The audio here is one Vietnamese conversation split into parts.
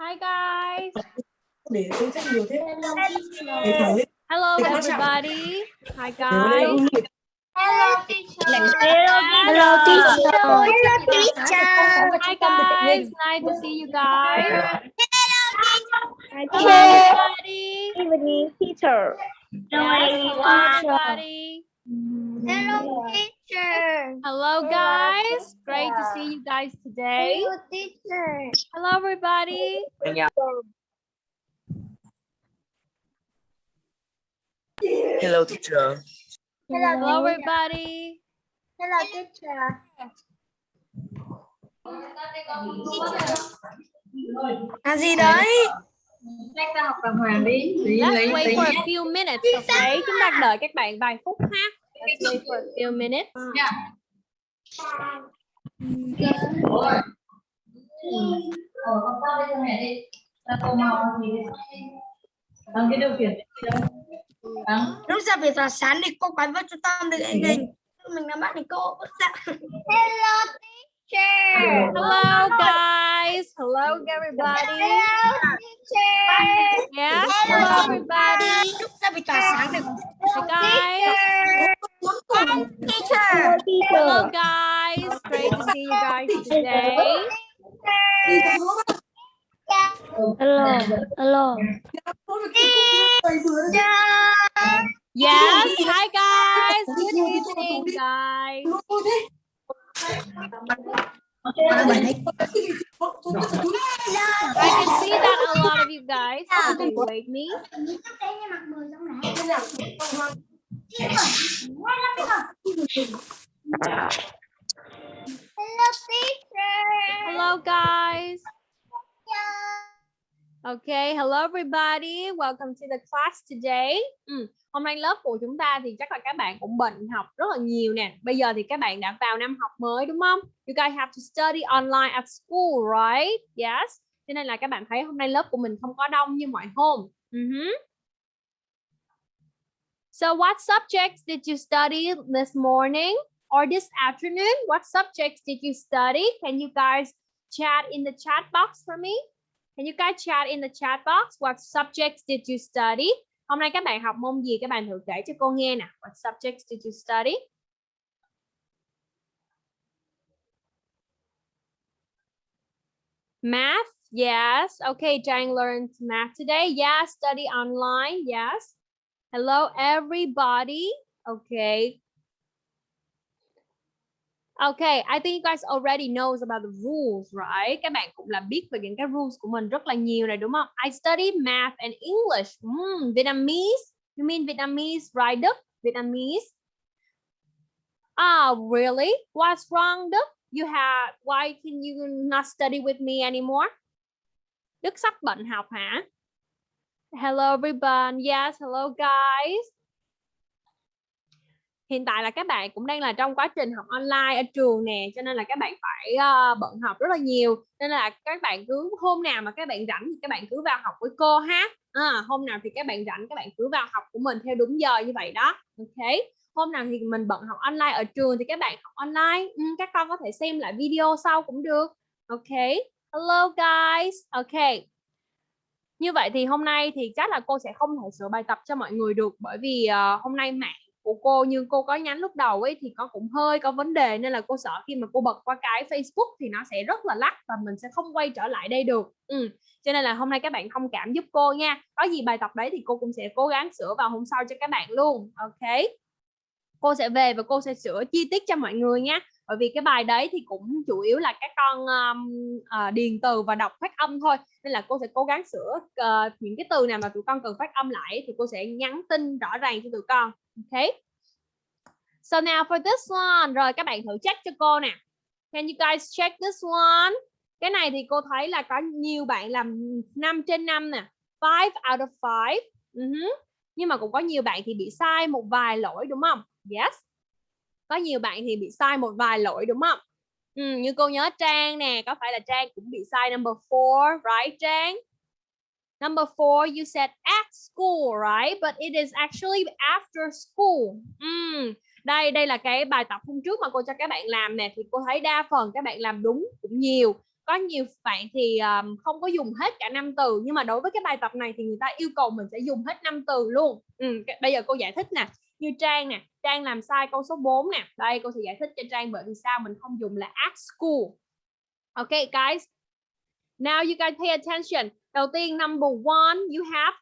Hi guys. để tôi rất nhiều thế Hello teacher. để thử Hello Thì các bạn- everybody. Hi guys. không được Hello teacher. Hello teacher. Hi guys. Nice to see you guys. Hello teacher. everybody. Evening teacher. Yes, hello everybody. Hello mm-hmm. teacher. Hello guys. Great to see you guys today. Hello teacher. Hello everybody. hello teacher Hello everybody. Hello teacher. À gì đấy? Let's wait for a few minutes, okay? Chúng ta đợi các bạn vài phút ha. Let's wait for a few minutes. Lúc ra về tòa sáng thì cô quay vào trung tâm được anh mình. Mình là bạn thì cô bước ra. Hello teacher. Hello guys. Hello everybody. Hello teacher. Yes. Hello everybody. Ra về tòa sáng Hi guys. teacher. Hello guys. Great to see you guys today. Hello. Hello. Yes. Hi guys. Good evening guys. I can see that a lot of you guys. Wait me. Hello teacher. Hello guys. Okay, hello everybody. Welcome to the class today. Ừ, Hôm nay lớp của chúng ta thì chắc là các bạn cũng bệnh học rất là nhiều nè. Bây giờ thì các bạn đã vào năm học mới đúng không? You guys have to study online at school, right? Yes. Cho nên là các bạn thấy hôm nay lớp của mình không có đông như mọi hôm. Mhm. So what subjects did you study this morning or this afternoon? What subjects did you study? Can you guys chat in the chat box for me? Can you guys chat in the chat box? What subjects did you study? Hôm nay các bạn học môn gì? Các bạn thử kể cho cô nghe nè. What subjects did you study? Math? Yes. Okay, Jang learned math today. Yeah, study online. Yes. Hello, everybody. Okay. Okay, I think you guys already knows about the rules, right? Các bạn cũng là biết về những cái rules của mình rất là nhiều này đúng không? I study math and English. Mm, Vietnamese. You mean Vietnamese, right, Đức? Vietnamese. Oh, really? What's wrong, Đức? You have, why can you not study with me anymore? Đức sắp bận học hả? Hello everyone. Yes, hello guys. Hiện tại là các bạn cũng đang là trong quá trình học online ở trường nè, cho nên là các bạn phải uh, bận học rất là nhiều. Nên là các bạn cứ hôm nào mà các bạn rảnh thì các bạn cứ vào học với cô ha. À, ờ, hôm nào thì các bạn rảnh các bạn cứ vào học của mình theo đúng giờ như vậy đó. Ok. Hôm nào thì mình bận học online ở trường thì các bạn học online. Ừ, các con có thể xem lại video sau cũng được. Ok. Hello guys. Ok. Như vậy thì hôm nay thì chắc là cô sẽ không thể sửa bài tập cho mọi người được bởi vì uh, hôm nay mạng của cô như cô có nhắn lúc đầu ấy thì có cũng hơi có vấn đề, nên là cô sợ khi mà cô bật qua cái Facebook thì nó sẽ rất là lắc và mình sẽ không quay trở lại đây được. Ừ. Cho nên là hôm nay các bạn thông cảm giúp cô nha. Có gì bài tập đấy thì cô cũng sẽ cố gắng sửa vào hôm sau cho các bạn luôn. Ok. Cô sẽ về và cô sẽ sửa chi tiết cho mọi người nha. Bởi vì cái bài đấy thì cũng chủ yếu là các con um, uh, điền từ và đọc phát âm thôi. Nên là cô sẽ cố gắng sửa uh, những cái từ nào mà tụi con cần phát âm lại thì cô sẽ nhắn tin rõ ràng cho tụi con. Ok? So now for this one. Rồi các bạn thử check cho cô nè. Can you guys check this one? Cái này thì cô thấy là có nhiều bạn làm 5 trên 5 nè. 5 out of 5 uh -huh. nhưng mà cũng có nhiều bạn thì bị sai một vài lỗi đúng không? Yes có nhiều bạn thì bị sai một vài lỗi đúng không? Ừ, như cô nhớ Trang nè có phải là Trang cũng bị sai number 4 right Trang? Number four you said at school right? But it is actually after school. Ừ. đây đây là cái bài tập hôm trước mà cô cho các bạn làm nè thì cô thấy đa phần các bạn làm đúng cũng nhiều. Có nhiều bạn thì um, không có dùng hết cả năm từ nhưng mà đối với cái bài tập này thì người ta yêu cầu mình sẽ dùng hết năm từ luôn. Ừ, bây giờ cô giải thích nè. Như Trang nè Trang làm sai câu số 4 nè. Đây cô sẽ giải thích cho Trang bởi vì sao mình không dùng là at school. Ok guys. Now you guys pay attention. Đầu tiên number one you have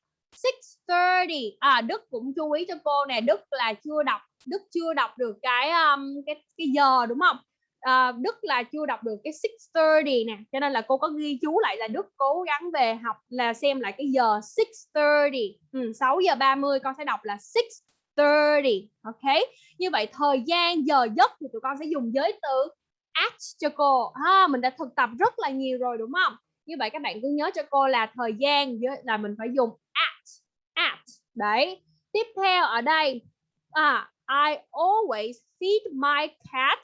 6:30 à Đức cũng chú ý cho cô nè. Đức là chưa đọc Đức chưa đọc được cái um, cái cái giờ đúng không? À, Đức là chưa đọc được cái 6:30 nè. Cho nên là cô có ghi chú lại là Đức cố gắng về học là xem lại cái giờ 6:30 ừ, 6 giờ 30 con sẽ đọc là 30. ok? Như vậy thời gian giờ giấc thì tụi con sẽ dùng giới từ at cho cô ha mình đã thực tập rất là nhiều rồi đúng không? Như vậy các bạn cứ nhớ cho cô là thời gian là mình phải dùng at at đấy. Tiếp theo ở đây à I always feed my cat.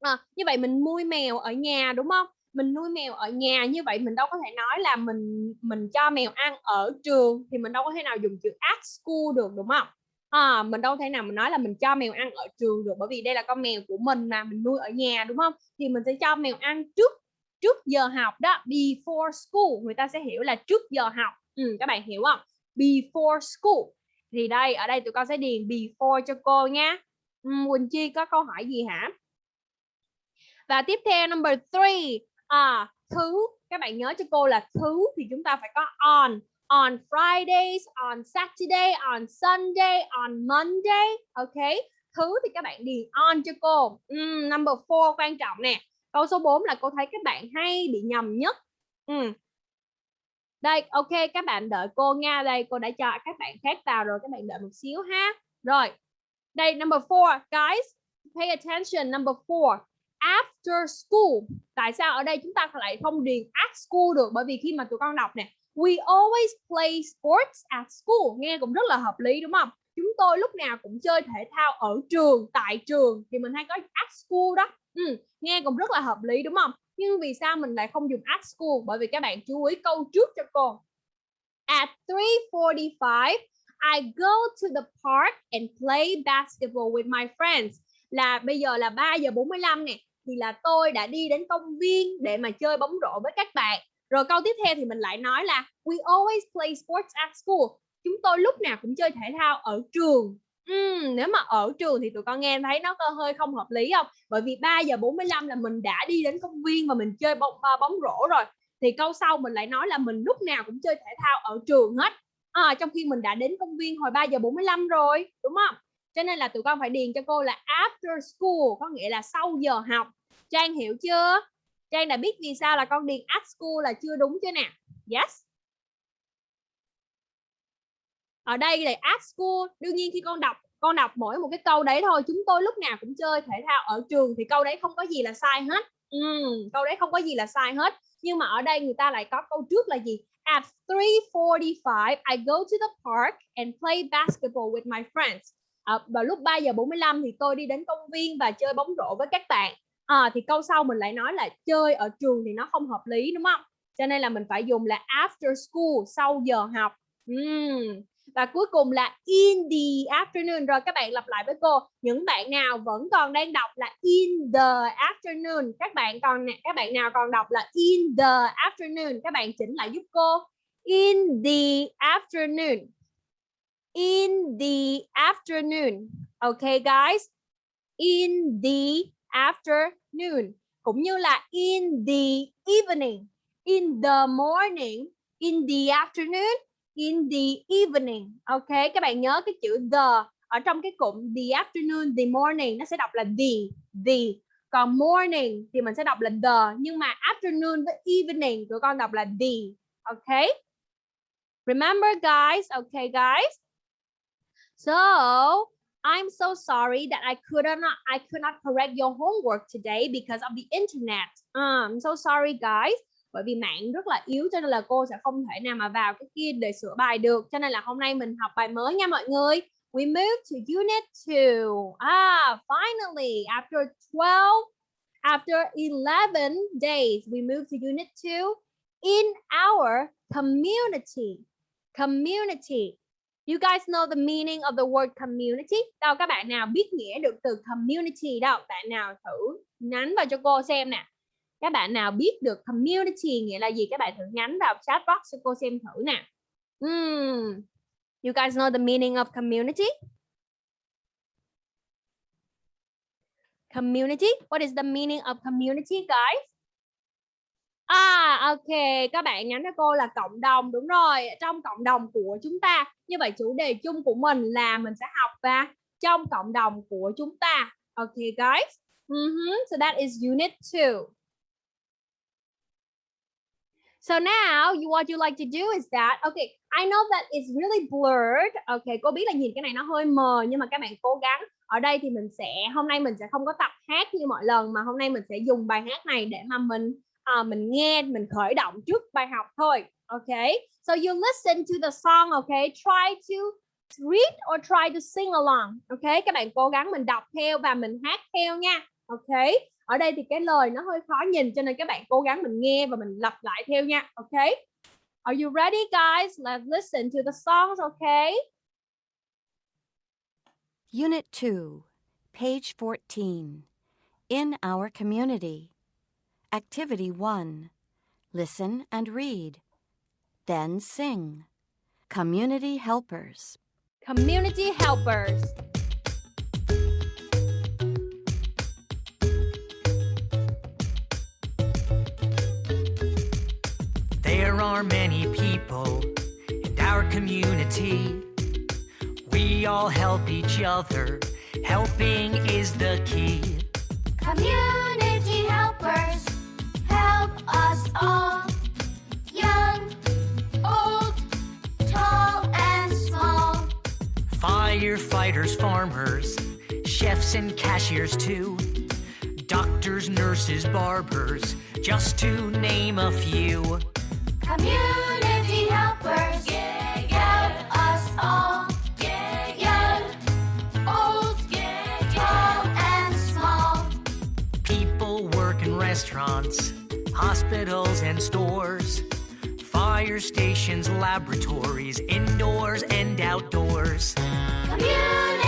À, như vậy mình nuôi mèo ở nhà đúng không? Mình nuôi mèo ở nhà như vậy mình đâu có thể nói là mình mình cho mèo ăn ở trường thì mình đâu có thể nào dùng chữ at school được đúng không? À, mình đâu thể nào mình nói là mình cho mèo ăn ở trường được bởi vì đây là con mèo của mình mà mình nuôi ở nhà đúng không? Thì mình sẽ cho mèo ăn trước trước giờ học đó before school. Người ta sẽ hiểu là trước giờ học. Ừ, các bạn hiểu không? Before school. Thì đây ở đây tụi con sẽ điền before cho cô nha. Ừ, Quỳnh Chi có câu hỏi gì hả? Và tiếp theo number three. À, thứ các bạn nhớ cho cô là thứ thì chúng ta phải có on on Fridays on Saturday on Sunday on Monday ok? Thứ thì các bạn điền on cho cô. Um, number four quan trọng nè. Câu số 4 là cô thấy các bạn hay bị nhầm nhất. Um. đây ok các bạn đợi cô nha. Đây cô đã cho các bạn khác vào rồi các bạn đợi một xíu ha. Rồi đây number four. Guys pay attention number four. After school. Tại sao ở đây chúng ta lại không điền at school được? Bởi vì khi mà tụi con đọc nè we always play sports at school. Nghe cũng rất là hợp lý đúng không? Chúng tôi lúc nào cũng chơi thể thao ở trường tại trường thì mình hay có at school đó. Ừ, nghe cũng rất là hợp lý đúng không? Nhưng vì sao mình lại không dùng at school? Bởi vì các bạn chú ý câu trước cho cô at 3:45 I go to the park and play basketball with my friends. Là bây giờ là 3 giờ 45 nè thì là tôi đã đi đến công viên để mà chơi bóng rổ với các bạn rồi câu tiếp theo thì mình lại nói là we always play sports at school. Chúng tôi lúc nào cũng chơi thể thao ở trường. Uhm, nếu mà ở trường thì tụi con nghe thấy nó có hơi không hợp lý không? Bởi vì 3 giờ 45 là mình đã đi đến công viên và mình chơi bóng bóng rổ rồi. Thì câu sau mình lại nói là mình lúc nào cũng chơi thể thao ở trường hết. À, trong khi mình đã đến công viên hồi 3 giờ 45 rồi đúng không? Cho nên là tụi con phải điền cho cô là after school có nghĩa là sau giờ học. Trang hiểu chưa? Trang đã biết vì sao là con điền at school là chưa đúng chưa nè. Yes. Ở đây là at school đương nhiên khi con đọc con đọc mỗi một cái câu đấy thôi chúng tôi lúc nào cũng chơi thể thao ở trường thì câu đấy không có gì là sai hết. Ừ, câu đấy không có gì là sai hết. Nhưng mà ở đây người ta lại có câu trước là gì? At 3:45 I go to the park and play basketball with my friends. À, vào lúc 3 giờ 45 thì tôi đi đến công viên và chơi bóng rổ với các bạn à, thì câu sau mình lại nói là chơi ở trường thì nó không hợp lý đúng không? Cho nên là mình phải dùng là after school sau giờ học. Uhm. và cuối cùng là in the afternoon. Rồi các bạn lặp lại với cô những bạn nào vẫn còn đang đọc là in the afternoon? Các bạn còn các bạn nào còn đọc là in the afternoon? Các bạn chỉnh lại giúp cô. In the afternoon. In the afternoon. Okay guys. In the afternoon cũng như là in the evening, in the morning, in the afternoon, in the evening. Ok, các bạn nhớ cái chữ the ở trong cái cụm the afternoon, the morning, nó sẽ đọc là the the. Còn morning thì mình sẽ đọc là the, nhưng mà afternoon với evening tụi con đọc là the. Ok? Remember, guys? Okay guys? So I'm so sorry that I could not I could not correct your homework today because of the internet. Uh, I'm so sorry guys. Bởi vì mạng rất là yếu cho nên là cô sẽ không thể nào mà vào cái kia để sửa bài được. Cho nên là hôm nay mình học bài mới nha mọi người. We move to unit 2. Ah, finally after 12 after 11 days we move to unit 2 in our community. Community You guys know the meaning of the word community? Đâu các bạn nào biết nghĩa được từ community đâu? Bạn nào thử nhắn vào cho cô xem nè. các bạn nào biết được community nghĩa là gì các bạn thử nhắn vào chat box cho cô xem thử nè Hmm. You guys know the meaning of community? Community? What is the meaning of community, guys? À, ok, các bạn nhắn cho cô là cộng đồng, đúng rồi, trong cộng đồng của chúng ta. Như vậy chủ đề chung của mình là mình sẽ học và trong cộng đồng của chúng ta. Ok, guys. Mm -hmm. So that is unit 2. So now you, what you like to do is that, okay, I know that it's really blurred. Okay, cô biết là nhìn cái này nó hơi mờ nhưng mà các bạn cố gắng. Ở đây thì mình sẽ, hôm nay mình sẽ không có tập hát như mọi lần mà hôm nay mình sẽ dùng bài hát này để mà mình uh, mình nghe, mình khởi động trước bài học thôi. Okay, so you listen to the song, okay, try to read or try to sing along. Okay, các bạn cố gắng mình đọc theo và mình hát theo nha. Okay, ở đây thì cái lời nó hơi khó nhìn cho nên các bạn cố gắng mình nghe và mình lặp lại theo nha ok Are you ready guys let's listen to the songs okay Unit 2 page 14 In our community Activity 1 Listen and read then sing Community helpers Community helpers There are many people in our community. We all help each other. Helping is the key. Community Firefighters, farmers, chefs, and cashiers, too. Doctors, nurses, barbers, just to name a few. Community hospitals, and stores. Fire stations, laboratories, indoors and outdoors. Community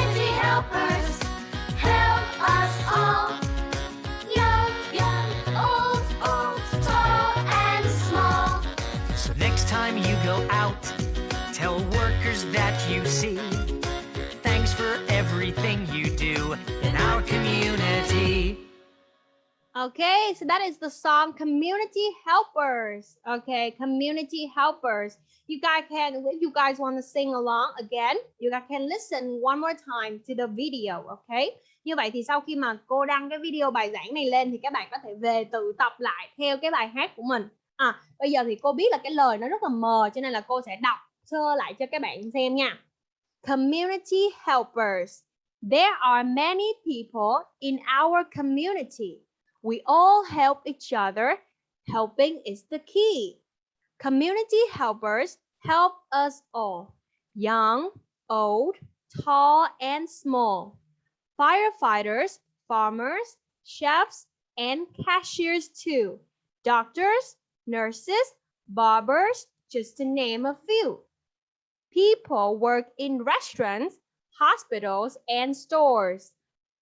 Okay, so that is the song Community Helpers. Okay, Community Helpers. You guys can, if you guys want to sing along again, you guys can listen one more time to the video. Okay, như vậy thì sau khi mà cô đăng cái video bài giảng này lên thì các bạn có thể về tự tập lại theo cái bài hát của mình. À, bây giờ thì cô biết là cái lời nó rất là mờ cho nên là cô sẽ đọc sơ lại cho các bạn xem nha. Community Helpers. There are many people in our community. We all help each other. Helping is the key. Community helpers help us all. Young, old, tall, and small. Firefighters, farmers, chefs, and cashiers too. Doctors, nurses, barbers, just to name a few. People work in restaurants, hospitals, and stores.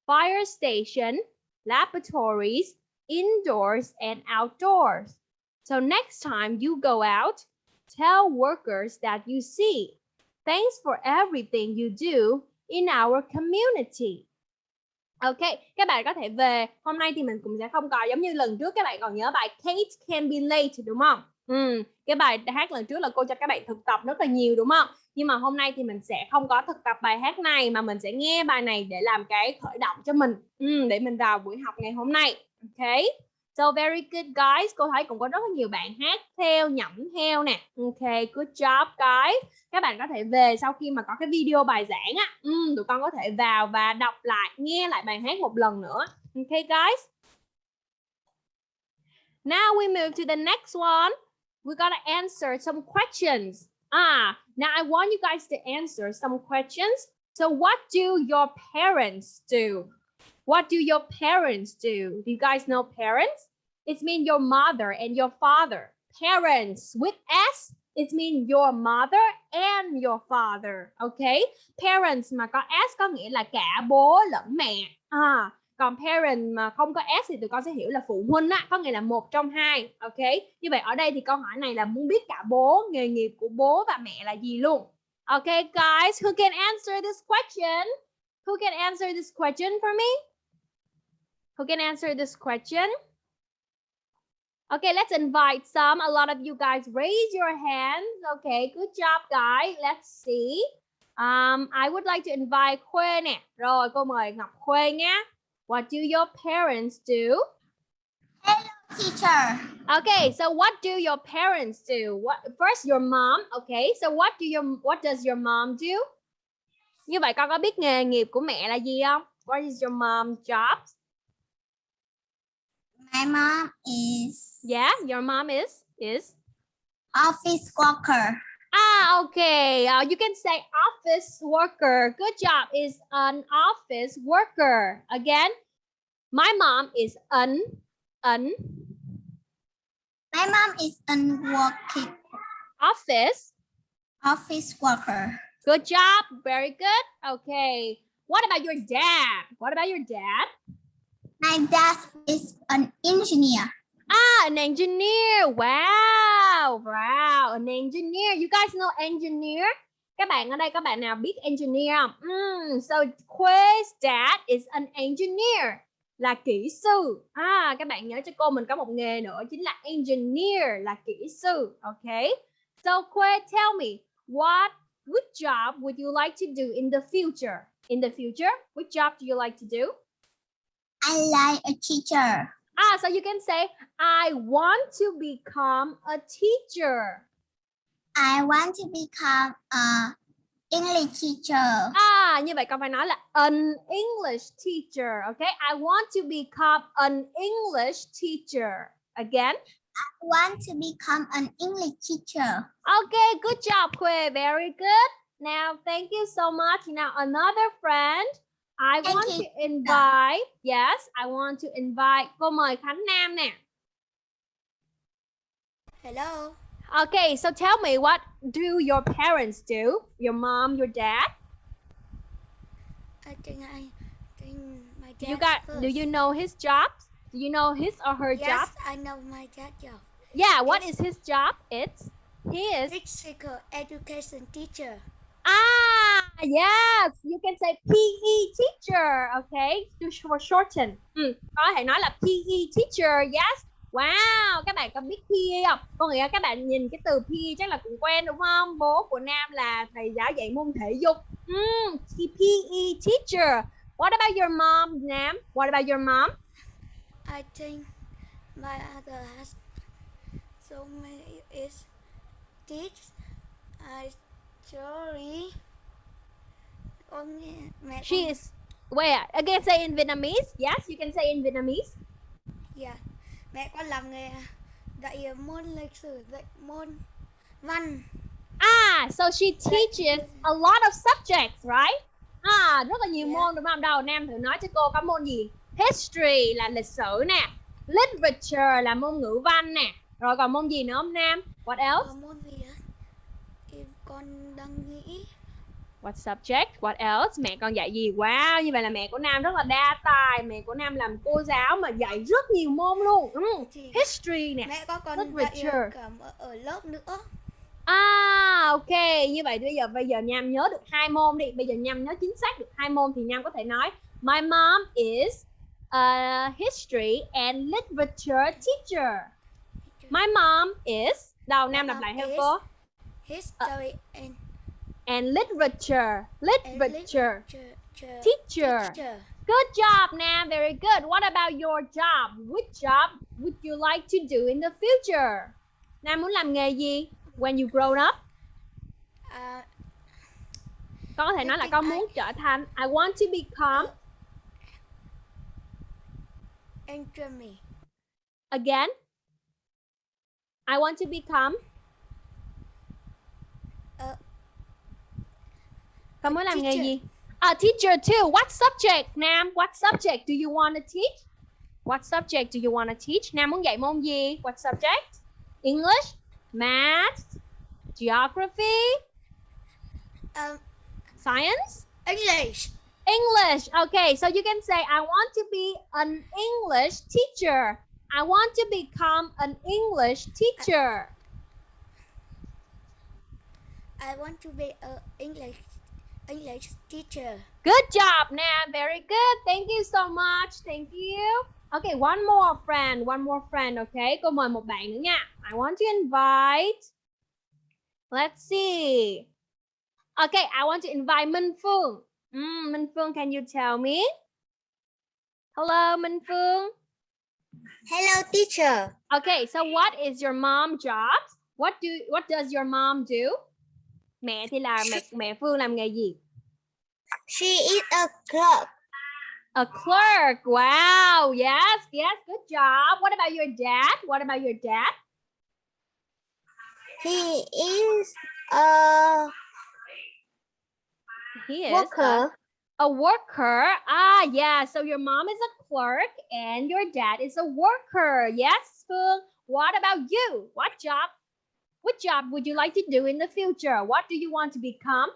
Fire station, laboratories, indoors and outdoors. So next time you go out, tell workers that you see. Thanks for everything you do in our community. Ok, các bạn có thể về. Hôm nay thì mình cũng sẽ không có giống như lần trước các bạn còn nhớ bài Kate can be late đúng không? Ừ, cái bài hát lần trước là cô cho các bạn thực tập rất là nhiều đúng không? Nhưng mà hôm nay thì mình sẽ không có thực tập bài hát này mà mình sẽ nghe bài này để làm cái khởi động cho mình ừ, để mình vào buổi học ngày hôm nay. Ok. So very good guys. Cô thấy cũng có rất là nhiều bạn hát theo, nhẩm theo nè. Ok, good job guys. Các bạn có thể về sau khi mà có cái video bài giảng á, ừ, tụi con có thể vào và đọc lại, nghe lại bài hát một lần nữa. Ok guys. Now we move to the next one. We gotta answer some questions. Ah, now I want you guys to answer some questions. So what do your parents do? What do your parents do? Do you guys know parents? It means your mother and your father. Parents with S, it means your mother and your father. Okay? Parents mà có S có nghĩa là cả bố lẫn mẹ. À, còn parent mà không có s thì tụi con sẽ hiểu là phụ huynh á có nghĩa là một trong hai ok như vậy ở đây thì câu hỏi này là muốn biết cả bố nghề nghiệp của bố và mẹ là gì luôn ok guys who can answer this question who can answer this question for me who can answer this question Okay, let's invite some. A lot of you guys raise your hands. Okay, good job, guys. Let's see. Um, I would like to invite Khuê nè. Rồi, cô mời Ngọc Khuê nhé. What do your parents do? Teacher. Okay, so what do your parents do? What first your mom, okay? So what do your what does your mom do? Như vậy con có biết nghề nghiệp của mẹ là gì không? What is your mom's job? My mom is Yeah, your mom is is office worker. Ah, okay. Uh, you can say office worker. Good job. Is an office worker. Again, my mom is an an My mom is a working office. office worker. Good job. Very good. Okay. What about your dad? What about your dad? My dad is an engineer. Ah, an engineer. Wow. Wow. An engineer. You guys know engineer? Các bạn ở đây các bạn nào biết engineer không? Mm, so Quay's dad is an engineer. Là kỹ sư. À, các bạn nhớ cho cô mình có một nghề nữa chính là engineer là kỹ sư. Okay. So Quay, tell me what which job would you like to do in the future? In the future, which job do you like to do? I like a teacher. Ah, so you can say, I want to become a teacher. I want to become a English teacher. À, như vậy con phải nói là an English teacher. Okay, I want to become an English teacher. Again. I want to become an English teacher. Okay, good job, Quay. Very good. Now, thank you so much. Now, another friend. I want to invite. Yes, I want to invite. Cô mời Khánh Nam nè. Hello. Okay, so tell me what do your parents do? Your mom, your dad? I think I think my dad. you got do you know his jobs? Do you know his or her Yes, job? I know my dad job. Yeah, what Yes. is his job? It's he is Physical education teacher ah yes, you can say PE teacher, okay? To for shorten. Ừ, có thể nói là PE teacher, yes. Wow, các bạn có biết PE không? Có nghĩa các bạn nhìn cái từ PE chắc là cũng quen đúng không? Bố của Nam là thầy giáo dạy môn thể dục. Ừ, mm, PE teacher. What about your mom, Nam? What about your mom? I think my other has so many is teach. I sorry. She is where again say in Vietnamese. Yes, you can say in Vietnamese. Dạ. Mẹ con làm nghề dạy môn lịch sử, dạy môn văn. Ah, so she teaches a lot of subjects, right? À, rất là nhiều Yeah. môn đúng không? Đầu Nam thử nói cho cô có môn gì? History là lịch sử nè. Literature là môn ngữ văn nè. Rồi còn môn gì nữa không Nam? What else? Môn gì? Con đang nghĩ. What subject? What else? Mẹ con dạy gì? Wow, như vậy là mẹ của Nam rất là đa tài. Mẹ của Nam làm cô giáo mà dạy rất nhiều môn luôn. Ừ. Thì History nè. mẹ con còn literature. dạy cả ở, lớp nữa. À ok như vậy bây giờ bây giờ Nham nhớ được hai môn đi bây giờ Nham nhớ chính xác được hai môn thì Nham có thể nói My mom is a history and literature teacher My mom is đầu Nam lặp lại theo cô History and, and literature. And literature. literature. Teacher. Teacher. Good job Nam very good. What about your job? Which job would you like to do in the future? Nam muốn làm nghề gì when you grow up? À, con có thể nói là con muốn trở thành I want to become me. again. I want to become con muốn làm nghề teacher. gì? A teacher too. What subject Nam? What subject do you want to teach? What subject do you want to teach? Nam muốn dạy môn gì? What subject? English? Math? Geography? Um, science? English. English. Okay, so you can say, I want to be an English teacher. I want to become an English teacher. I want to be a English English teacher. Good job, Nam. Very good. Thank you so much. Thank you. Okay, one more friend. One more friend. Okay, cô mời một bạn nữa nha. I want to invite. Let's see. Okay, I want to invite Minh Phương. Mm, Minh Phương, can you tell me? Hello, Minh Phương. Hello teacher. Okay, so what is your mom job? What do what does your mom do? Mẹ thì là mẹ mẹ Phương làm nghề gì? She is a clerk. A clerk. Wow. Yes, yes. Good job. What about your dad? What about your dad? He is a He is worker. A, a worker. Ah, yeah. So your mom is a clerk and your dad is a worker. Yes, Phương. What about you? What job? What job would you like to do in the future? What do you want to become?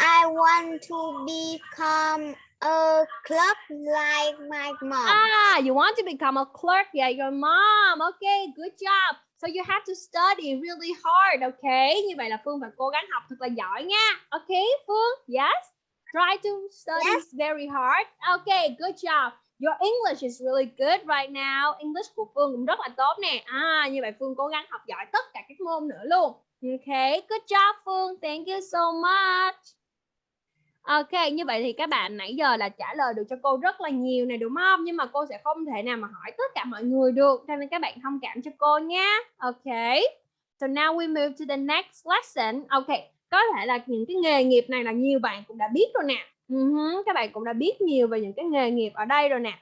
I want to become a clerk like my mom. Ah, you want to become a clerk. Yeah, your mom. Okay, good job. So you have to study really hard, okay? Như vậy là Phương phải cố gắng học thật là giỏi nha. Okay, Phương? Yes? Try to study Yes. very hard. Okay, good job. Your English is really good right now. English của Phương cũng rất là tốt nè. À, như vậy Phương cố gắng học giỏi tất cả các môn nữa luôn. Okay, good job Phương. Thank you so much. Ok, như vậy thì các bạn nãy giờ là trả lời được cho cô rất là nhiều này đúng không? Nhưng mà cô sẽ không thể nào mà hỏi tất cả mọi người được, cho nên các bạn thông cảm cho cô nha Ok. So now we move to the next lesson. Ok, có thể là những cái nghề nghiệp này là nhiều bạn cũng đã biết rồi nè. Uh-huh, Các bạn cũng đã biết nhiều về những cái nghề nghiệp ở đây rồi nè.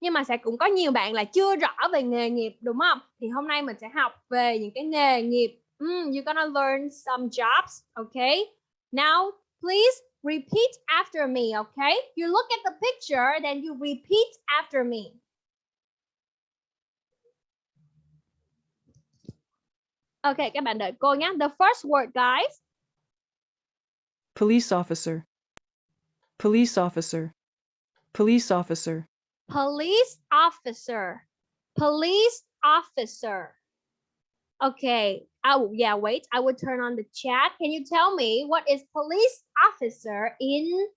Nhưng mà sẽ cũng có nhiều bạn là chưa rõ về nghề nghiệp đúng không? Thì hôm nay mình sẽ học về những cái nghề nghiệp. Ừ, mm, you're gonna learn some jobs, okay? Now please repeat after me, okay? You look at the picture, then you repeat after me. Okay, các bạn đợi cô nhé. The first word, guys. Police officer. Police officer. Police officer. Police officer. Police officer. Okay. Oh, yeah, wait. I will turn on the chat. Can you tell me what is police officer in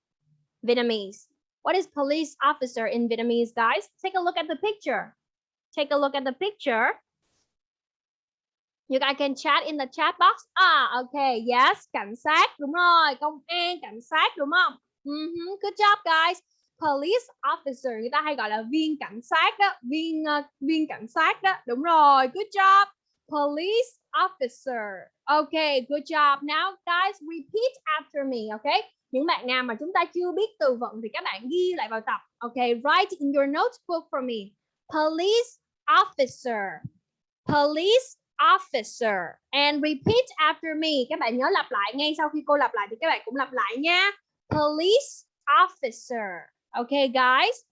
Vietnamese? What is police officer in Vietnamese, guys? Take a look at the picture. Take a look at the picture. You guys can chat in the chat box. Ah, okay. Yes, cảnh sát. Đúng rồi. Công an, cảnh sát. Đúng không? Mhm, Good job, guys. Police officer. Người ta hay gọi là viên cảnh sát đó. Viên ờ, viên cảnh sát đó. Đúng rồi. Good job. Police officer. Okay, good job. Now, guys, repeat after me, okay? Những bạn nào mà chúng ta chưa biết từ vựng thì các bạn ghi lại vào tập. Okay, write in your notebook for me. Police officer. Police officer. And repeat after me. Các bạn nhớ lặp lại ngay sau khi cô lặp lại thì các bạn cũng lặp lại nha. Police officer. Okay, guys?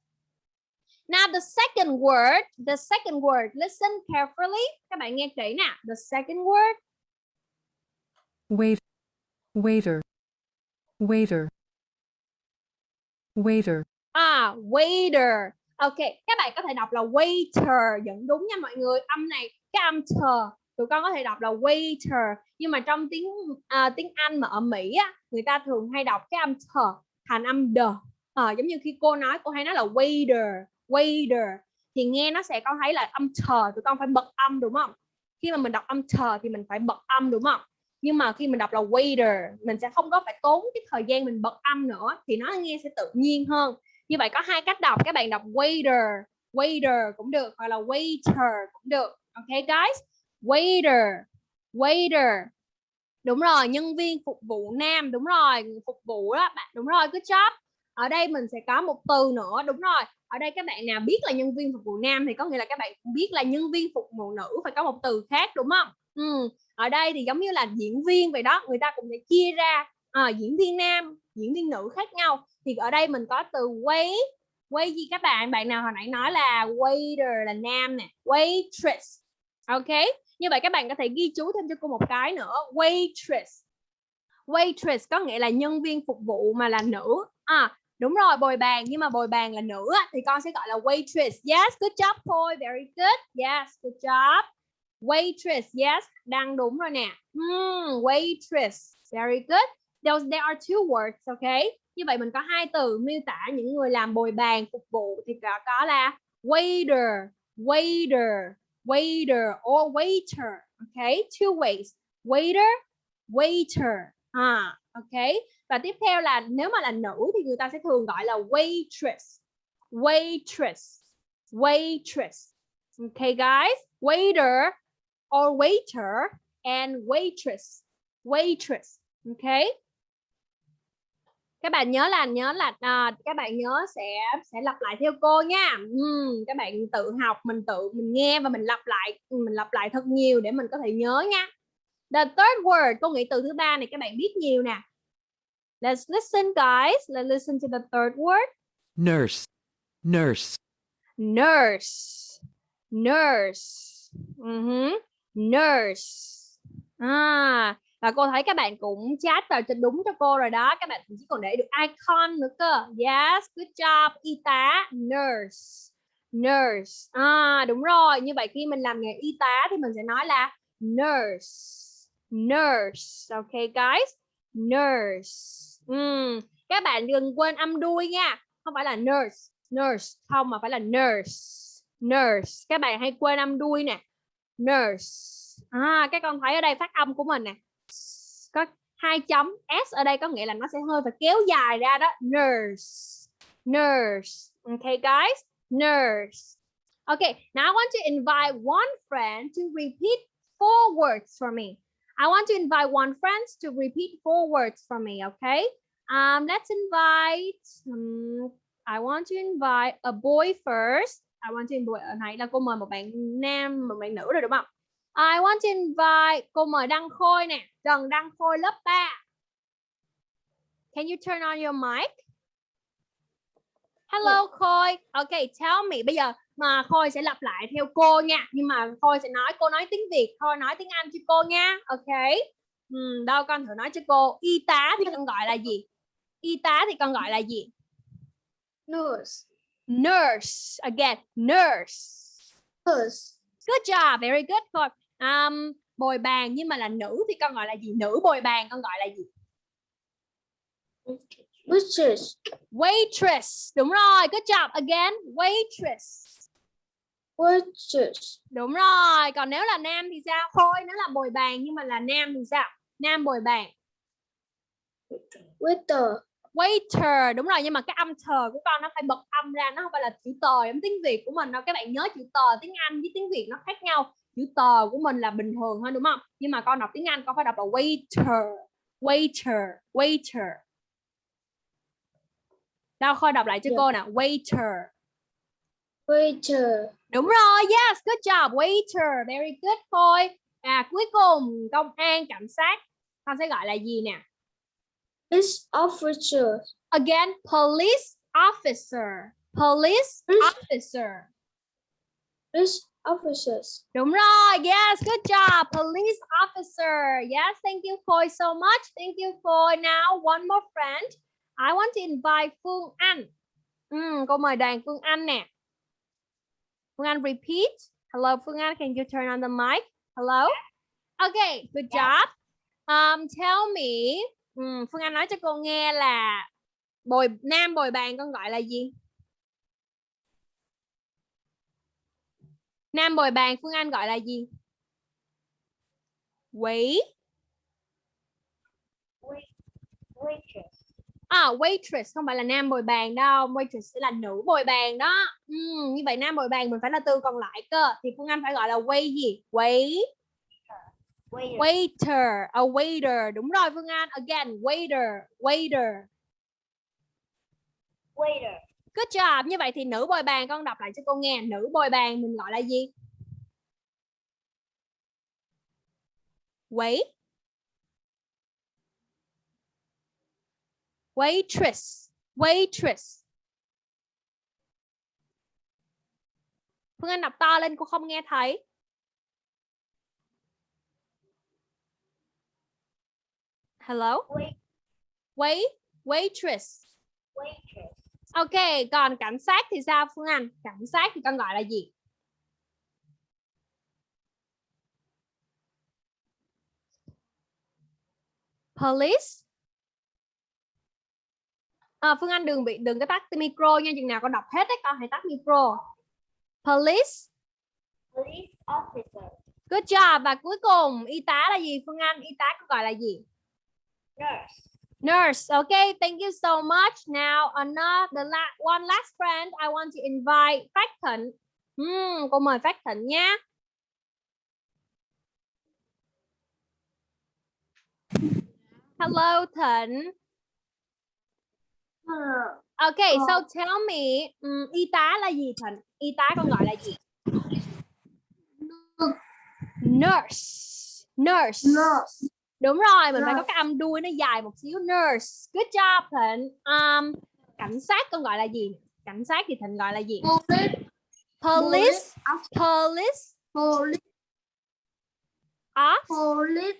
Now the second word, the second word, listen carefully. Các bạn nghe kỹ nè. The second word, Wait. Waiter. Waiter. Waiter. à, waiter. Ok, các bạn có thể đọc là waiter, vẫn đúng nha mọi người. Âm này, cái âm tờ, tụi con có thể đọc là waiter. Nhưng mà trong tiếng à, tiếng Anh mà ở Mỹ á, người ta thường hay đọc cái âm tờ thành âm đờ. Ờ, giống như khi cô nói, cô hay nói là waiter, waiter. Thì nghe nó sẽ con thấy là âm chờ tụi con phải bật âm đúng không? Khi mà mình đọc âm chờ thì mình phải bật âm đúng không? Nhưng mà khi mình đọc là waiter, mình sẽ không có phải tốn cái thời gian mình bật âm nữa thì nó nghe sẽ tự nhiên hơn như vậy có hai cách đọc các bạn đọc waiter waiter cũng được hoặc là waiter cũng được ok guys waiter waiter đúng rồi nhân viên phục vụ nam đúng rồi phục vụ đó bạn đúng rồi good job ở đây mình sẽ có một từ nữa đúng rồi. Ở đây các bạn nào biết là nhân viên phục vụ nam thì có nghĩa là các bạn biết là nhân viên phục vụ nữ phải có một từ khác đúng không? Ừ. ở đây thì giống như là diễn viên vậy đó người ta cũng sẽ chia ra à, diễn viên nam diễn viên nữ khác nhau. Thì ở đây mình có từ wait quay gì các bạn? Bạn nào hồi nãy nói là waiter là nam nè waitress ok? Như vậy các bạn có thể ghi chú thêm cho cô một cái nữa waitress. Waitress có nghĩa là nhân viên phục vụ mà là nữ. À đúng rồi bồi bàn. Nhưng mà bồi bàn là nữ thì con sẽ gọi là waitress. Yes good job thôi very good. Yes good job. Waitress yes. Đang đúng rồi nè. Hmm, waitress. Very good. Those, there are two words okay? Như vậy mình có hai từ miêu tả những người làm bồi bàn phục vụ thì có, có là waiter waiter waiter or waiter okay? Two ways. Waiter waiter. À okay? Và tiếp theo là nếu mà là nữ thì người ta sẽ thường gọi là waitress. Waitress. Waitress. Okay guys? Waiter or waiter and waitress. Waitress. Okay? Các bạn nhớ là nhớ là à, các bạn nhớ sẽ sẽ lặp lại theo cô nha. Uhm, các bạn tự học mình tự mình nghe và mình lặp lại mình lặp lại thật nhiều để mình có thể nhớ nha. The third word câu nghĩ từ thứ ba này các bạn biết nhiều nè let's listen guys. Let's listen to the third word. Nurse. Nurse. nurse. Nurse. Uh nurse. À và cô thấy các bạn cũng chat vào cho đúng cho cô rồi đó. Các bạn chỉ còn để được icon nữa cơ. Yes good job y tá nurse. Nurse. À đúng rồi. Như vậy khi mình làm nghề y tá thì mình sẽ nói là nurse. Nurse. Okay guys. Nurse Uhm, các bạn đừng quên âm đuôi nha không phải là nurse nurse không mà phải là nurse nurse. Các bạn hay quên âm đuôi nè nurse. À các con thấy ở đây phát âm của mình nè có hai chấm s ở đây có nghĩa là nó sẽ hơi phải kéo dài ra đó nurse nurse. Okay guys nurse. Okay now I want to invite one friend to repeat four words for me. I want to invite one friend to repeat four words for me okay? Um let's invite um, I want to invite a boy first. I want to invite ở này là cô mời một bạn nam một bạn nữ rồi đúng không? I want to invite cô mời Đăng Khôi nè. Trần Đăng Khôi lớp 3 Can you turn on your mic? Hello Khôi. Okay tell me. Bây giờ mà Khôi sẽ lặp lại theo cô nha. Nhưng mà Khôi sẽ nói cô nói tiếng Việt Khôi nói tiếng Anh cho cô nha. Ok. Ừ, đâu con thử nói cho cô. Y tá thì con gọi là gì? Y tá thì con gọi là gì? Nurse. nurse. Again nurse. Nurse. good job. Very good Khôi. Um, bồi bàn. Nhưng mà là nữ thì con gọi là gì? Nữ bồi bàn con gọi là gì? Waitress. waitress. Đúng rồi. Good job. Again waitress Waitress. đúng rồi còn nếu là nam thì sao? Thôi nếu là bồi bàn nhưng mà là nam thì sao? Nam bồi bàn. Waiter. waiter đúng rồi nhưng mà cái âm thờ của con nó phải bật âm ra nó không phải là chữ tờ giống tiếng việt của mình đâu. Các bạn nhớ chữ tờ tiếng anh với tiếng việt nó khác nhau. Chữ tờ của mình là bình thường thôi đúng không? Nhưng mà con đọc tiếng anh con phải đọc là waiter waiter waiter. Đâu khôi đọc lại cho Dạ. cô nè. Waiter. Waiter. Đúng rồi yes good job waiter very good khôi à cuối cùng công an cảnh sát con sẽ gọi là gì nè Police officer. again police officer police Police- officer Police officers. Đúng rồi, yes, good job, police officer. Yes, thank you Khôi so much. Thank you Khôi. Now, one more friend. I want to invite Phương Anh. Ừm, cô mời đoàn Phương Anh nè. Phương Anh repeat. Hello Phương Anh, can you turn on the mic? Hello. Okay, good job. Um, tell me, ừm, Phương Anh nói cho cô nghe là bồi nam bồi bàn con gọi là gì? Nam bồi bàn Phương Anh gọi là gì? Wait. Waitress. À, waitress không phải là nam bồi bàn đâu, waitress sẽ là nữ bồi bàn đó. Ừm, như vậy nam bồi bàn mình phải là từ còn lại cơ. Thì Phương Anh phải gọi là wait gì? Wait. Waiter, a waiter. Đúng rồi Phương Anh. Again, waiter, waiter. Waiter. Good job. Như vậy thì nữ bồi bàn con đọc lại cho cô nghe. Nữ bồi bàn mình gọi là gì? Wait. Waitress. Waitress. Phương Anh đọc to lên, cô không nghe thấy. hello Wait. wait waitress Waitress. ok, còn cảnh sát thì sao, Phương Anh cảnh sát thì con gọi là gì police à, Phương Anh đừng bị đừng có tắt micro nha chừng nào con đọc hết đấy con hãy tắt micro police Police officer. good job và cuối cùng y tá là gì Phương Anh y tá con gọi là gì Nurse. Nurse, okay, thank you so much. Now, another la one last friend, I want to invite Phát Thịnh. Hmm, cô mời Phát Thịnh nha. Hello, Thịnh. Okay, so tell me, um, y tá là gì Thịnh? Y tá con gọi là gì? Nurse. Nurse. Nurse. Đúng rồi, mình phải có Nurse. cái âm đuôi nó dài một xíu. Nurse. Good job Thịnh. Um, cảnh sát con gọi là gì? Cảnh sát thì Thịnh gọi là gì? Police. Police. Police. Police. Off. Police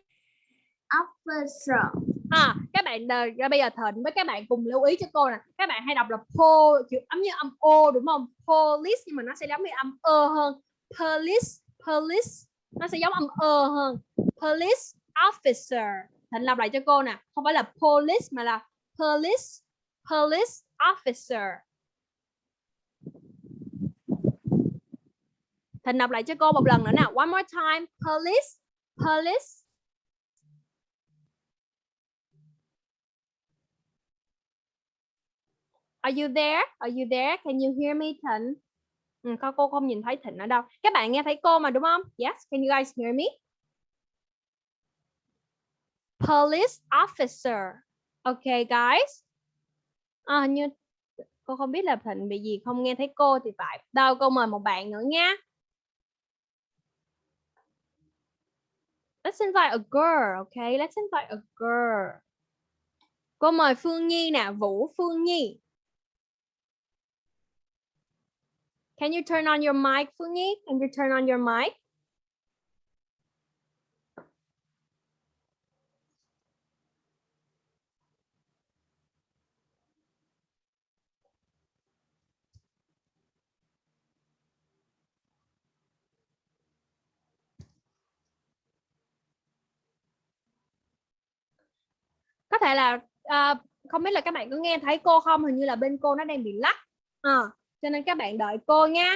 officer. À, các bạn ra à, bây giờ Thịnh với các bạn cùng lưu ý cho cô nè. Các bạn hay đọc là po chữ ấm như âm o đúng không? Police nhưng mà nó sẽ giống như âm ơ hơn. Police, police nó sẽ giống âm ơ hơn. Police officer. Thịnh lặp lại cho cô nè, không phải là police mà là police, police officer. Thịnh đọc lại cho cô một lần nữa nào. One more time. Police, police Are you there? Are you there? Can you hear me, Thịnh? Ừ, cô, cô không nhìn thấy Thịnh ở đâu. Các bạn nghe thấy cô mà đúng không? Yes, can you guys hear me? Police officer. Okay, guys. À, như cô không biết là Thịnh bị gì không nghe thấy cô thì phải. Đâu, cô mời một bạn nữa nha. Let's invite a girl, okay? Let's invite a girl. Cô mời Phương Nhi nè, Vũ Phương Nhi. Can you turn on your mic, Phương Nhi? Can you turn on your mic? Có thể là uh, không biết là các bạn có nghe thấy cô không? Hình như là bên cô nó đang bị lắc. Ờ, cho nên các bạn đợi cô nha.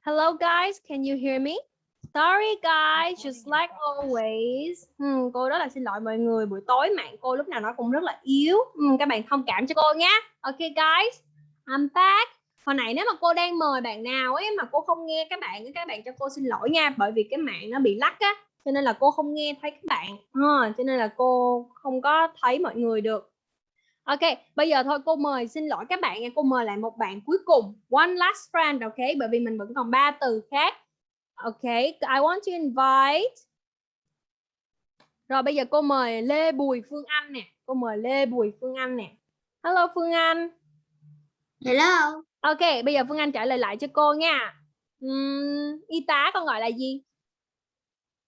Hello guys, can you hear me? Sorry guys, just like always. Hmm, cô rất là xin lỗi mọi người, buổi tối mạng cô lúc nào nó cũng rất là yếu. Hmm, các bạn thông cảm cho cô nhé. Ok guys, I'm back. Hồi nãy nếu mà cô đang mời bạn nào ấy mà cô không nghe các bạn, các bạn cho cô xin lỗi nha, bởi vì cái mạng nó bị lắc á, cho nên là cô không nghe thấy các bạn. à, cho nên là cô không có thấy mọi người được. Ok, bây giờ thôi cô mời xin lỗi các bạn nha, cô mời lại một bạn cuối cùng, one last friend, ok, bởi vì mình vẫn còn ba từ khác. Ok, I want to invite. Rồi bây giờ cô mời Lê Bùi Phương Anh nè, cô mời Lê Bùi Phương Anh nè. Hello Phương Anh. Hello. Ok, bây giờ Phương Anh trả lời lại cho cô nha. Ừm, y tá con gọi là gì?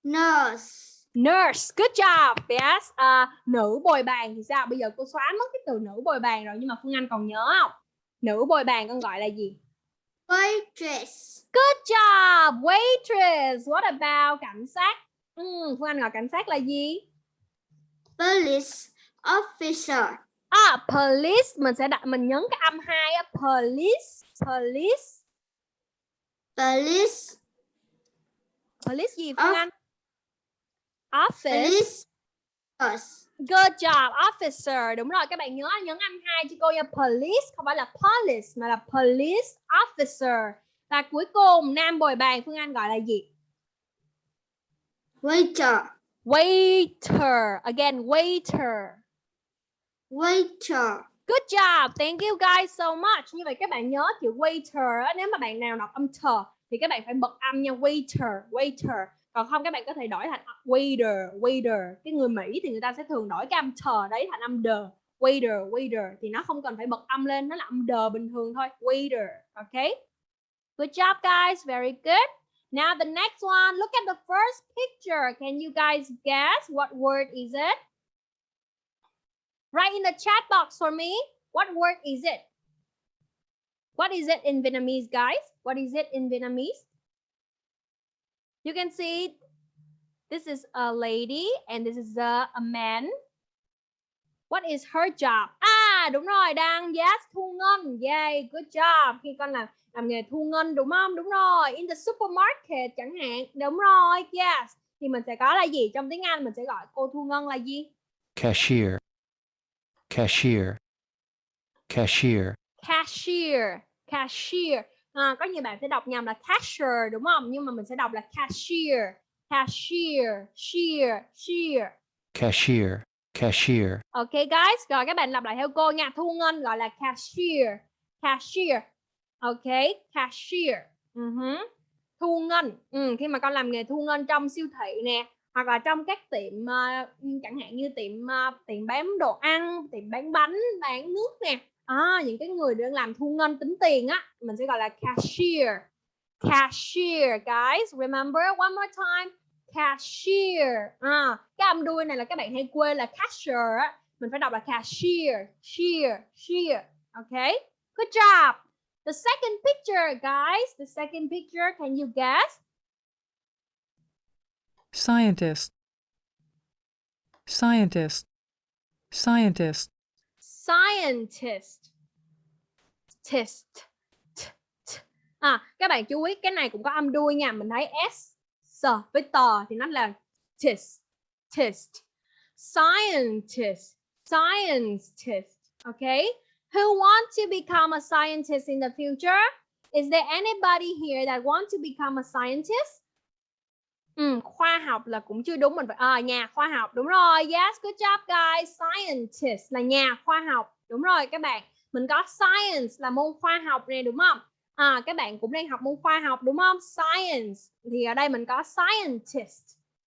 Nurse. Nurse, good job. Yes. À, nữ bồi bàn thì sao? Bây giờ cô xóa mất cái từ nữ bồi bàn rồi nhưng mà Phương Anh còn nhớ không? Nữ bồi bàn con gọi là gì? Waitress. Good job, waitress. What about cảnh sát? Ừm, Phương Anh gọi cảnh sát là gì? Police officer. À, police mình sẽ đặt mình nhấn cái âm hai á, police, police, Police. police gì Phương Anh? Office. Police. Good job, officer. Đúng rồi, các bạn nhớ nhấn âm hai cho cô nha. Police không phải là police mà là police officer. Và cuối cùng nam bồi bàn Phương Anh gọi là gì? Waiter. Waiter. Again, waiter. Waiter. Good job. Thank you guys so much. Như vậy các bạn nhớ chữ waiter á, nếu mà bạn nào đọc âm tờ thì các bạn phải bật âm nha waiter, waiter. Còn không các bạn có thể đổi thành waiter, waiter. Cái người Mỹ thì người ta sẽ thường đổi cái âm tờ đấy thành âm đờ. waiter waiter thì nó không cần phải bật âm lên nó là âm đờ bình thường thôi waiter okay good job guys very good now the next one look at the first picture can you guys guess what word is it write in the chat box for me what word is it what is it in Vietnamese guys what is it in Vietnamese you can see this is a lady and this is a, a man What is her job? À đúng rồi, đang yes, thu ngân. Yay, good job. Khi con làm làm nghề thu ngân đúng không? Đúng rồi. In the supermarket chẳng hạn. Đúng rồi, yes. Thì mình sẽ có là gì? Trong tiếng Anh mình sẽ gọi cô thu ngân là gì? cashier, cashier, cashier, Cashier, cashier. À, có nhiều bạn sẽ đọc nhầm là cashier đúng không? Nhưng mà mình sẽ đọc là cashier. Cashier, shear, shear. cashier, cashier, Ok guys, rồi các bạn lặp lại theo cô nha. Thu ngân gọi là cashier. Cashier. Ok, cashier. Ừ hứ. Thu ngân. Ừ, khi mà con làm nghề thu ngân trong siêu thị nè, hoặc là trong các tiệm ờ, chẳng hạn như tiệm ờ, tiệm bán đồ ăn, tiệm bán bánh, bán nước nè. À, những cái người đang làm thu ngân tính tiền á, mình sẽ gọi là cashier. Cashier, guys. Remember one more time. Cashier. À, cái âm đuôi này là các bạn hay quên là cashier á. Mình phải đọc là cashier, cashier cashier Okay? Good job. The second picture, guys. The second picture, can you guess? Scientist. Scientist. Scientist. Scientist. test, T, t. À, các bạn chú ý cái này cũng có âm đuôi nha. Mình thấy S S với tờ thì nó là test, test, Scientist. Scientist. Okay? Who want to become a scientist in the future? Is there anybody here that want to become a scientist? Ừ, khoa học là cũng chưa đúng mình phải à, nhà khoa học. Đúng rồi yes good job guys. Scientist là nhà khoa học. Đúng rồi các bạn. Mình có science là môn khoa học này đúng không? À các bạn cũng đang học môn khoa học đúng không? Science. Thì ở đây mình có scientist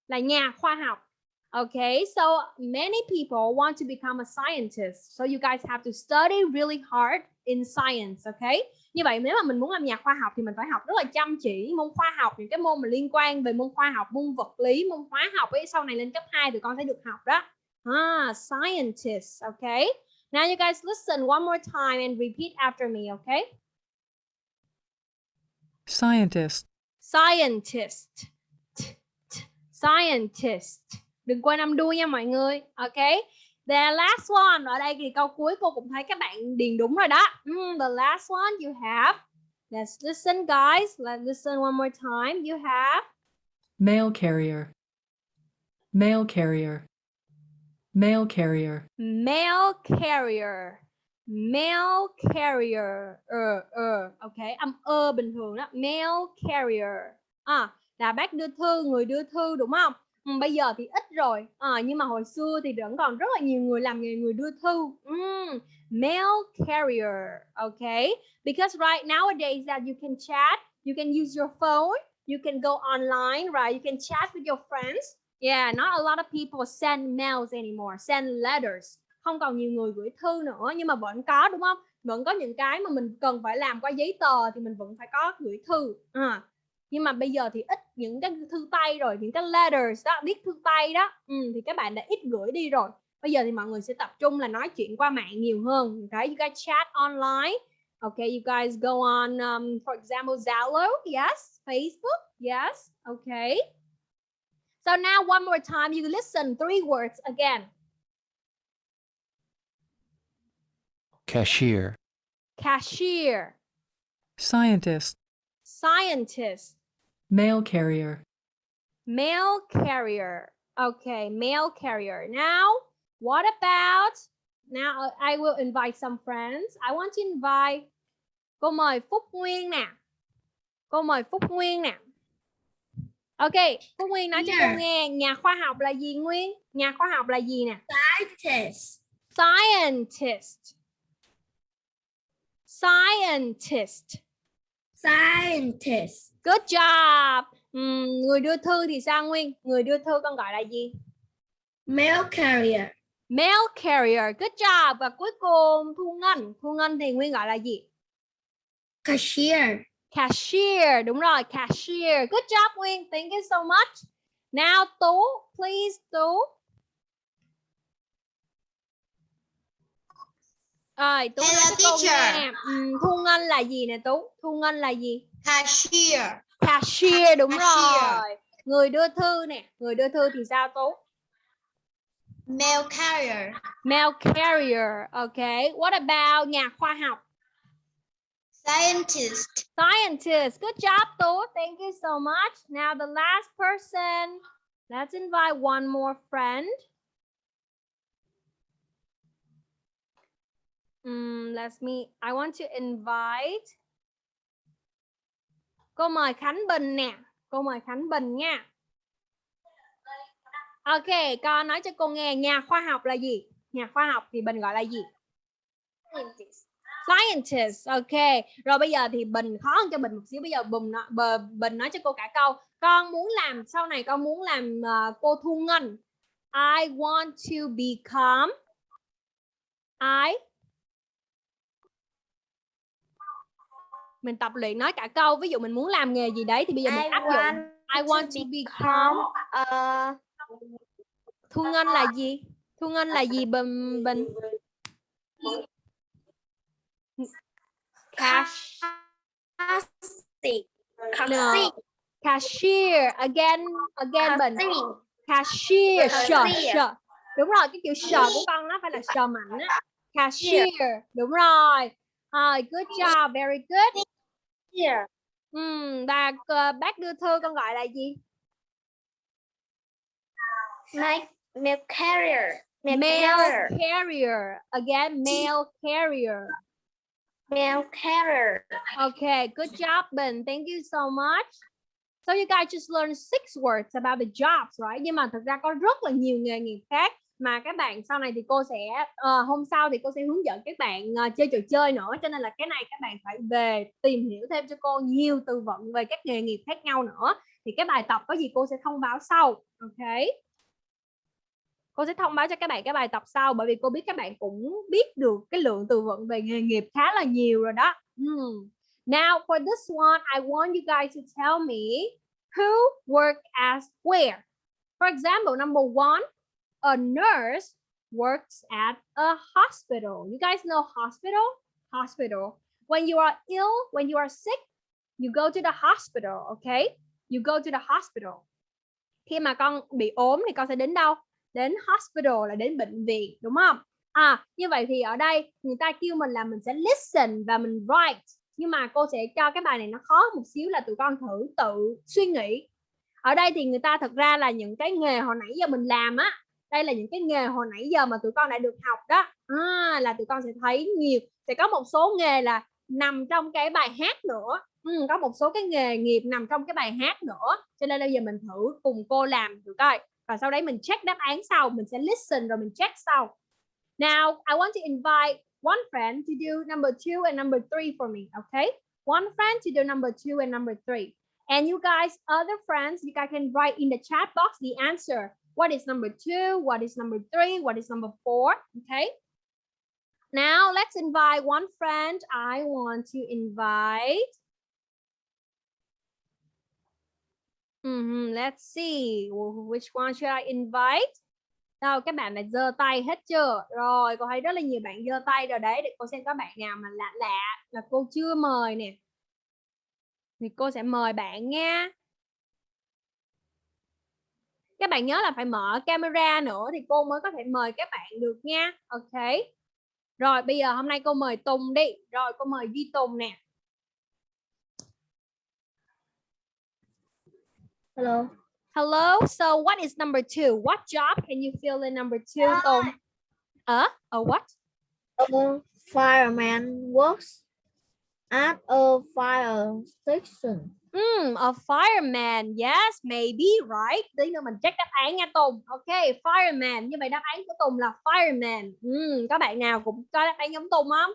là nhà khoa học. Okay, so many people want to become a scientist. So you guys have to study really hard in science, okay? Như vậy nếu mà mình muốn làm nhà khoa học thì mình phải học rất là chăm chỉ môn khoa học, những cái môn mà liên quan về môn khoa học, môn vật lý, môn hóa học ấy sau này lên cấp 2 thì con sẽ được học đó. Ah, scientist, okay? Now you guys listen one more time and repeat after me, okay? Scientist. Scientist. T, t, Scientist. Đừng quên âm đuôi nha mọi người. Ok. The last one. Ở đây thì câu cuối cô cũng thấy các bạn điền đúng rồi đó. Mm, the last one you have. Let's listen guys. Let's listen one more time. You have Mail carrier. Mail carrier. Mail carrier. mail carrier. Mail carrier. Ờ, ờ. Ok. Âm ơ bình thường đó. Mail carrier. À, là bác đưa thư, người đưa thư đúng không? Ừ, bây giờ thì ít rồi. À, nhưng mà hồi xưa thì vẫn còn rất là nhiều người làm nghề người đưa thư. Mm, mail carrier okay because right nowadays that you can chat you can use your phone you can go online right? You can chat with your friends. Yeah not a lot of people send mails anymore send letters. Không còn nhiều người gửi thư nữa nhưng mà vẫn có đúng không? Vẫn có những cái mà mình cần phải làm qua giấy tờ thì mình vẫn phải có gửi thư. À, nhưng mà bây giờ thì ít những cái thư tay rồi những cái letters đó viết thư tay đó. Ừ, thì các bạn đã ít gửi đi rồi. Bây giờ thì mọi người sẽ tập trung là nói chuyện qua mạng nhiều hơn. Okay you guys chat online. Okay you guys go on um, for example Zalo. Yes. Facebook. Yes. Okay so now one more time you listen three words again. Cashier, cashier. Scientist. scientist Mail carrier. Mail carrier. Okay, mail carrier. Now, what about now I will invite some friends. I want to invite Cô mời Phúc Nguyên nè. Cô mời Phúc Nguyên nè. Ok, Phúc Nguyên nói cho cô nghe nhà khoa học là gì Nguyên? Nhà khoa học là gì nè? Scientist. Scientist. Scientist. Scientist. Good job. Ừm, người đưa thư thì sao Nguyên? Người đưa thư con gọi là gì? Mail carrier. Mail carrier. Good job. Và cuối cùng Thu Ngân. Thu Ngân thì Nguyên gọi là gì? Cashier. Cashier. Đúng rồi, cashier. Good job Nguyên. Thank you so much. Now Tú, please Tú. Rồi, Tú nói Hello, cho cô teacher. nghe. Ừm, Thu Ngân là gì nè Tú? Thu Ngân là gì? Cashier. Cashier đúng Cashier. rồi. Người đưa thư nè, người đưa thư thì sao Tú? Mail carrier. Mail carrier. Okay. What about nhà khoa học? Scientist. Scientist. Good job, Tú. Thank you so much. Now the last person. Let's invite one more friend. Mm, let's me. I want to invite. Cô mời Khánh Bình nè. Cô mời Khánh Bình nha. Ok, con nói cho cô nghe nhà khoa học là gì? Nhà khoa học thì Bình gọi là gì? Scientist. Ok. Rồi bây giờ thì Bình khó hơn cho Bình một xíu. Bây giờ Bình nói, bờ, Bình nói cho cô cả câu. Con muốn làm sau này con muốn làm ờ, cô Thu Ngân. I want to become I mình tập luyện nói cả câu ví dụ mình muốn làm nghề gì đấy thì bây giờ mình áp dụng. I want to become uh, Thu Ngân là gì? Thu Ngân là gì? Bình Bình cash no. cashier. Again again Bình cashier. Sờ sờ đúng rồi cái chữ sờ của con nó phải là sờ mạnh á. Cashier. Đúng rồi. Rồi good job. Very good here. Ừm, và ờ, bác đưa thư con gọi là gì Mail, mail carrier. Mail, mail carrier. carrier again mail carrier Mail carrier. Okay, good job, Ben. Thank you so much. So you guys just learned six words about the jobs, right? Nhưng mà thực ra có rất là nhiều nghề nghiệp khác mà các bạn sau này thì cô sẽ uh, hôm sau thì cô sẽ hướng dẫn các bạn uh, chơi trò chơi nữa cho nên là cái này các bạn phải về tìm hiểu thêm cho cô nhiều từ vựng về các nghề nghiệp khác nhau nữa thì cái bài tập có gì cô sẽ thông báo sau ok cô sẽ thông báo cho các bạn cái bài tập sau bởi vì cô biết các bạn cũng biết được cái lượng từ vựng về nghề nghiệp khá là nhiều rồi đó Hmm. Now for this one, I want you guys to tell me who work as where. For example, number one, a nurse works at a hospital. You guys know hospital? Hospital. When you are ill, when you are sick, you go to the hospital, okay? You go to the hospital. Khi mà con bị ốm thì con sẽ đến đâu? Đến hospital là đến bệnh viện, đúng không? À, như vậy thì ở đây người ta kêu mình là mình sẽ listen và mình write. Nhưng mà cô sẽ cho cái bài này nó khó một xíu là tụi con thử tự suy nghĩ. Ở đây thì người ta thật ra là những cái nghề hồi nãy giờ mình làm á. Đây là những cái nghề hồi nãy giờ mà tụi con đã được học đó. À, là tụi con sẽ thấy nhiều. Sẽ có một số nghề là nằm trong cái bài hát nữa. Ừ, có một số cái nghề nghiệp nằm trong cái bài hát nữa. Cho nên bây giờ mình thử cùng cô làm thử coi. Và sau đấy mình check đáp án sau. Mình sẽ listen rồi mình check sau. Now, I want to invite one friend to do number two and number three for me, okay? One friend to do number two and number three. And you guys, other friends, you guys can write in the chat box the answer. What is number two? What is number three? What is number four? Okay. Now, let's invite one friend. I want to invite. Hmm. Let's see. Which one should I invite? Đâu các bạn đã giơ tay hết chưa? Rồi, cô thấy rất là nhiều bạn giơ tay rồi đấy. Để cô xem có bạn nào mà lạ lạ là cô chưa mời nè. Thì cô sẽ mời bạn nha. Các bạn nhớ là phải mở camera nữa thì cô mới có thể mời các bạn được nha. Ok. Rồi, bây giờ hôm nay cô mời Tùng đi. Rồi, cô mời Duy Tùng nè. Hello. Hello. So what is number two? What job can you fill in number two, Tùng? Uh, a what? A fireman works at a fire station. Mm, a fireman. Yes, maybe, right? Tí nữa mình check đáp án nha Tùng. Ok, fireman. Như vậy đáp án của Tùng là fireman. Mm, các bạn nào cũng có đáp án giống Tùng không?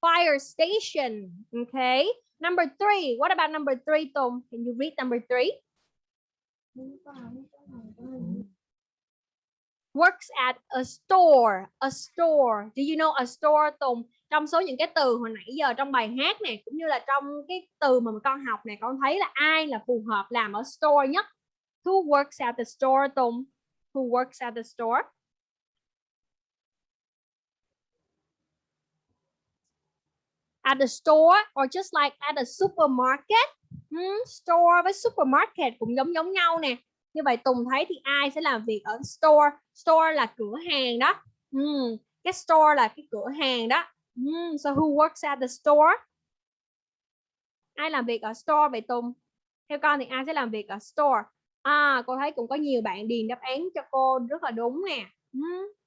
Fire station. Okay. Number three. What about number three, Tùng? Can you read number three? works at a store a store do you know a store Tùng trong số những cái từ hồi nãy giờ trong bài hát này cũng như là trong cái từ mà con học này con thấy là ai là phù hợp làm ở store nhất? Who works at the store Tùng? Who works at the store? At the store or just like at a supermarket? Hmm, store với supermarket cũng giống giống nhau nè. Như vậy Tùng thấy thì ai sẽ làm việc ở store? Store là cửa hàng đó. Hmm, cái store là cái cửa hàng đó hmm, so who works at the store ai làm việc ở store vậy Tùng theo con thì ai sẽ làm việc ở store à cô thấy cũng có nhiều bạn điền đáp án cho cô rất là đúng nè hmm.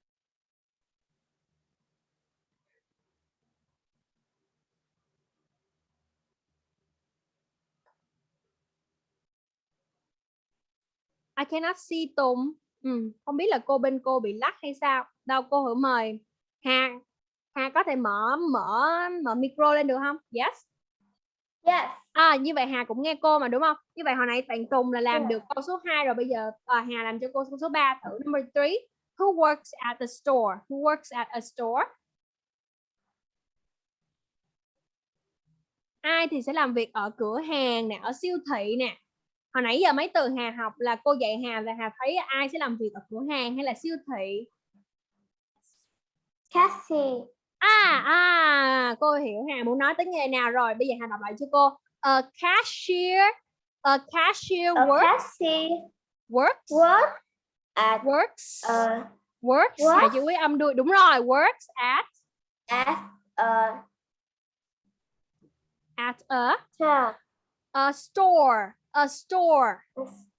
I cannot see Tùng. Ừ, không biết là cô bên cô bị lắc hay sao. Đâu cô hử mời Hà. Hà có thể mở mở mở micro lên được không? Yes. Yes. À như vậy Hà cũng nghe cô mà đúng không? Như vậy hồi nãy bạn Tùng là làm Yeah. được câu số 2 rồi bây giờ à, Hà làm cho cô câu số 3 thử number 3. Who works at the store? Who works at a store? Ai thì sẽ làm việc ở cửa hàng nè, ở siêu thị nè. Hồi nãy giờ mấy từ Hà học là cô dạy Hà là Hà thấy ai sẽ làm việc ở cửa hàng hay là siêu thị? Cassie. À à cô hiểu Hà muốn nói tới nghề nào rồi. Bây giờ Hà đọc lại cho cô. A cashier, a cashier A work, Cassie works, work at works, a works. Works. chữ quý âm đuôi đúng rồi. Works at at a at a store. a store, a store.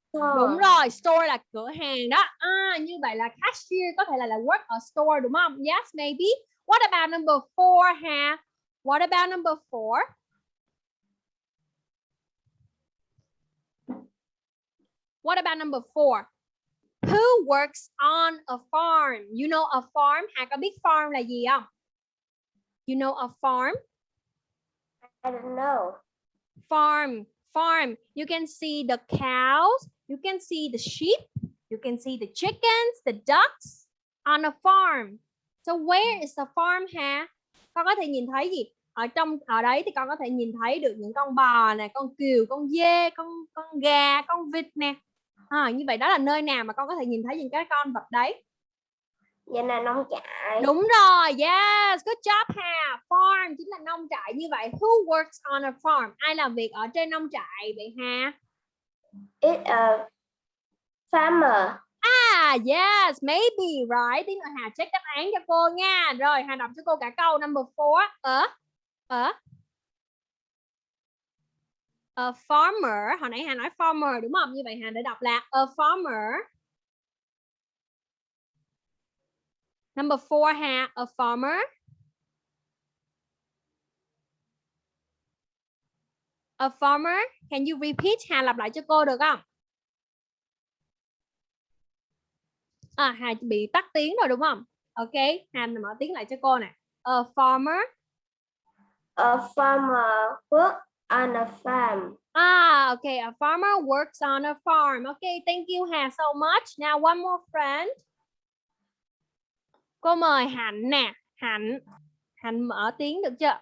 store. Đúng rồi, store là cửa hàng đó. À, như vậy là cashier có thể là là work ở store đúng không? Yes, maybe. What about number four, Hà? What about number four? What about number four? Who works on a farm? You know a farm? Hà có biết farm là gì không? You know a farm? I don't know. farm farm you can see the cows you can see the sheep you can see the chickens the ducks on a farm so where is the farm ha con có thể nhìn thấy gì ở trong ở đấy thì con có thể nhìn thấy được những con bò nè con cừu con dê con con gà con vịt nè à, như vậy đó là nơi nào mà con có thể nhìn thấy những cái con vật đấy Vậy là nông trại. Đúng rồi, yes, good job Hà. Farm chính là nông trại như vậy. Who works on a farm? Ai làm việc ở trên nông trại vậy Hà? It's a farmer. Ah, yes, maybe, right. Tí nữa Hà check đáp án cho cô nha. Rồi, Hà đọc cho cô cả câu number 4. Ở, ở. A farmer, hồi nãy Hà nói farmer đúng không? Như vậy Hà để đọc là a farmer. Number 4 Hà, a farmer. A farmer, can you repeat? Hà lặp lại cho cô được không? À, Hà bị tắt tiếng rồi đúng không? Ok, Hà mở tiếng lại cho cô nè. A farmer. A farmer work on a farm. Ah, okay. A farmer works on a farm. Okay, thank you Hà so much. Now one more friend. Cô mời Hạnh nè. Hạnh. Hạnh mở tiếng được chưa?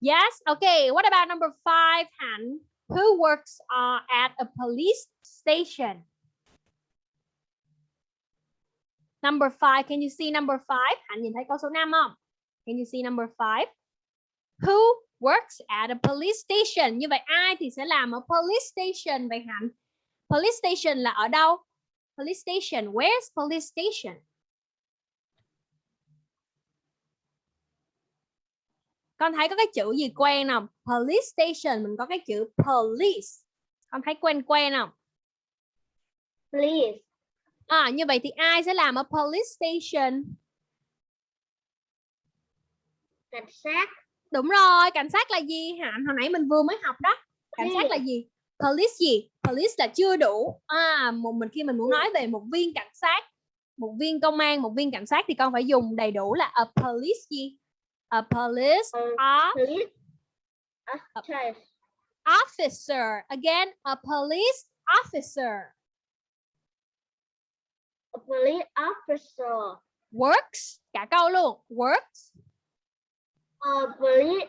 Yes. Okay. What about number five, Hạnh? Who works uh, at a police station? Number five. Can you see number five? Hạnh nhìn thấy câu số 5 không? Can you see number five? Who works at a police station? Như vậy ai thì sẽ làm ở police station vậy Hạnh? Police station là ở đâu? Police station. Where's police station? Con thấy có cái chữ gì quen không? Police station, mình có cái chữ police. Con thấy quen quen không? Police. À như vậy thì ai sẽ làm ở police station? Cảnh sát. Đúng rồi, cảnh sát là gì Hạnh? Hồi nãy mình vừa mới học đó. Cảnh sát là gì? Police gì? Police là chưa đủ. À, một mình khi mình muốn nói về một viên cảnh sát, một viên công an, một viên cảnh sát thì con phải dùng đầy đủ là a police gì? A police A of Police. Officer. Again, a police officer. A police officer. Works, cả câu luôn. Works. A police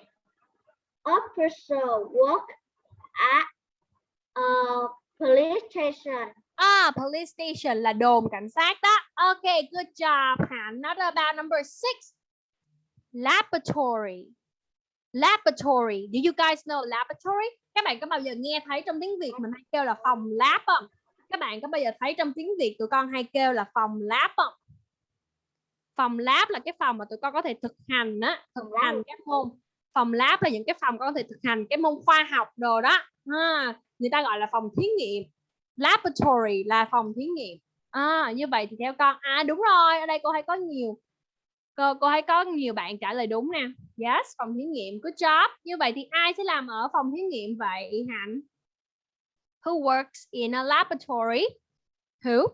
officer work at a police station. Ah, police station là đồn cảnh sát đó. Okay, good job. Hạnh. Not about number six. Laboratory. Laboratory. Do you guys know laboratory? Các bạn có bao giờ nghe thấy trong tiếng Việt mình hay kêu là phòng lab không? Các bạn có bao giờ thấy trong tiếng Việt tụi con hay kêu là phòng lab không? Phòng lab là cái phòng mà tụi con có thể thực hành á, thực hành các môn. Phòng lab là những cái phòng con có thể thực hành cái môn khoa học đồ đó. À, người ta gọi là phòng thí nghiệm. Laboratory là phòng thí nghiệm. À, như vậy thì theo con à đúng rồi, ở đây cô thấy có nhiều cô cô thấy có nhiều bạn trả lời đúng nè. Yes, phòng thí nghiệm. Good job. Như vậy thì ai sẽ làm ở phòng thí nghiệm vậy Hạnh? Who works in a laboratory? Who?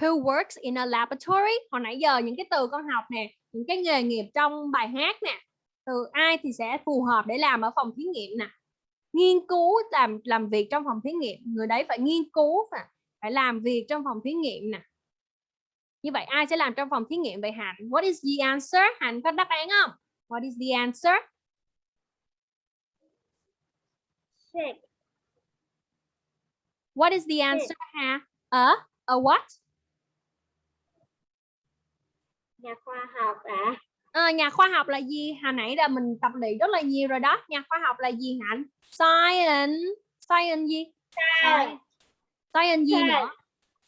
Who works in a laboratory? Hồi nãy giờ những cái từ con học nè, những cái nghề nghiệp trong bài hát nè. Từ ai thì sẽ phù hợp để làm ở phòng thí nghiệm nè. Nghiên cứu làm làm việc trong phòng thí nghiệm, người đấy phải nghiên cứu nè, phải làm việc trong phòng thí nghiệm nè. Như vậy ai sẽ làm trong phòng thí nghiệm vậy Hạnh? What is the answer? Hạnh có đáp án không? What is the answer? Six. What is the answer ha? A, a what? Nhà khoa học ạ. Ờ, nhà khoa học là gì? Hồi nãy là mình tập luyện rất là nhiều rồi đó. Nhà khoa học là gì Hạnh? Science. Science gì? Science. Science gì nữa?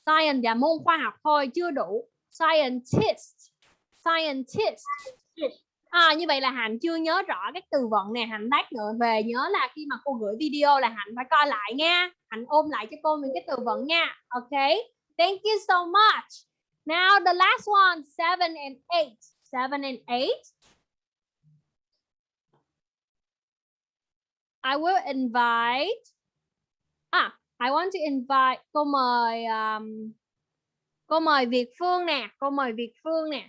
Science là môn khoa học thôi, chưa đủ. Scientist. Scientist. À, như vậy là Hạnh chưa nhớ rõ các từ vựng này Hạnh lát nữa về nhớ là khi mà cô gửi video là Hạnh phải coi lại nha. Hạnh ôm lại cho cô những cái từ vựng nha. Ok. Thank you so much. Now the last one, seven and eight. Seven and eight. I will invite. À, I want to invite. Cô mời um, cô mời Việt Phương nè. Cô mời Việt Phương nè.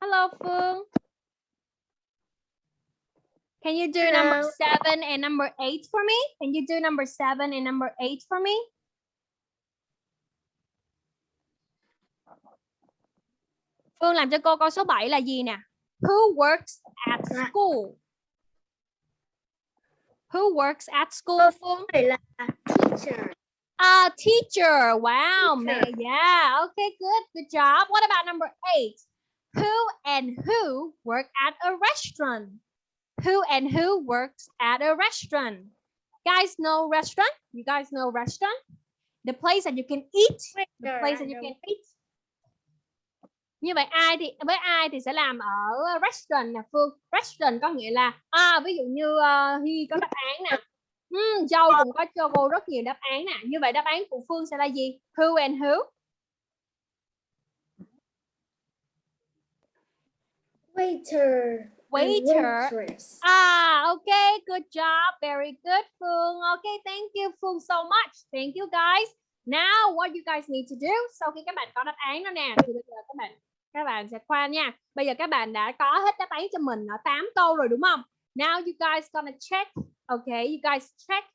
Hello Phương. Can you do number Hello. seven and number eight for me? Can you do number seven and number eight for me? Phương làm cho cô câu số 7 là gì nè? Who works at school? Who works at school, Phương? Là teacher. A teacher. Wow, Teacher. man. Yeah. Okay, good. Good job. What about number eight? Who and who work at a restaurant? Who and who works at a restaurant? Guys know restaurant? You guys know restaurant? The place that you can eat. The place that you can eat. Như vậy ai thì với ai thì sẽ làm ở restaurant nè Phương. Restaurant có nghĩa là à, ví dụ như uh, Hy có đáp án nè. Ừm, Châu cũng có cho cô rất nhiều đáp án nè. Như vậy đáp án của Phương sẽ là gì? Who and who? Waiter. Waiter. Waitress. Ah, okay, good job. Very good, Phương. Okay, thank you, Phương, so much. Thank you, guys. Now, what you guys need to do? Sau khi các bạn có đáp án đó nè, thì bây giờ các bạn các bạn sẽ khoan nha. Bây giờ các bạn đã có hết đáp án cho mình ở 8 câu rồi đúng không? Now you guys gonna check. Okay, you guys check.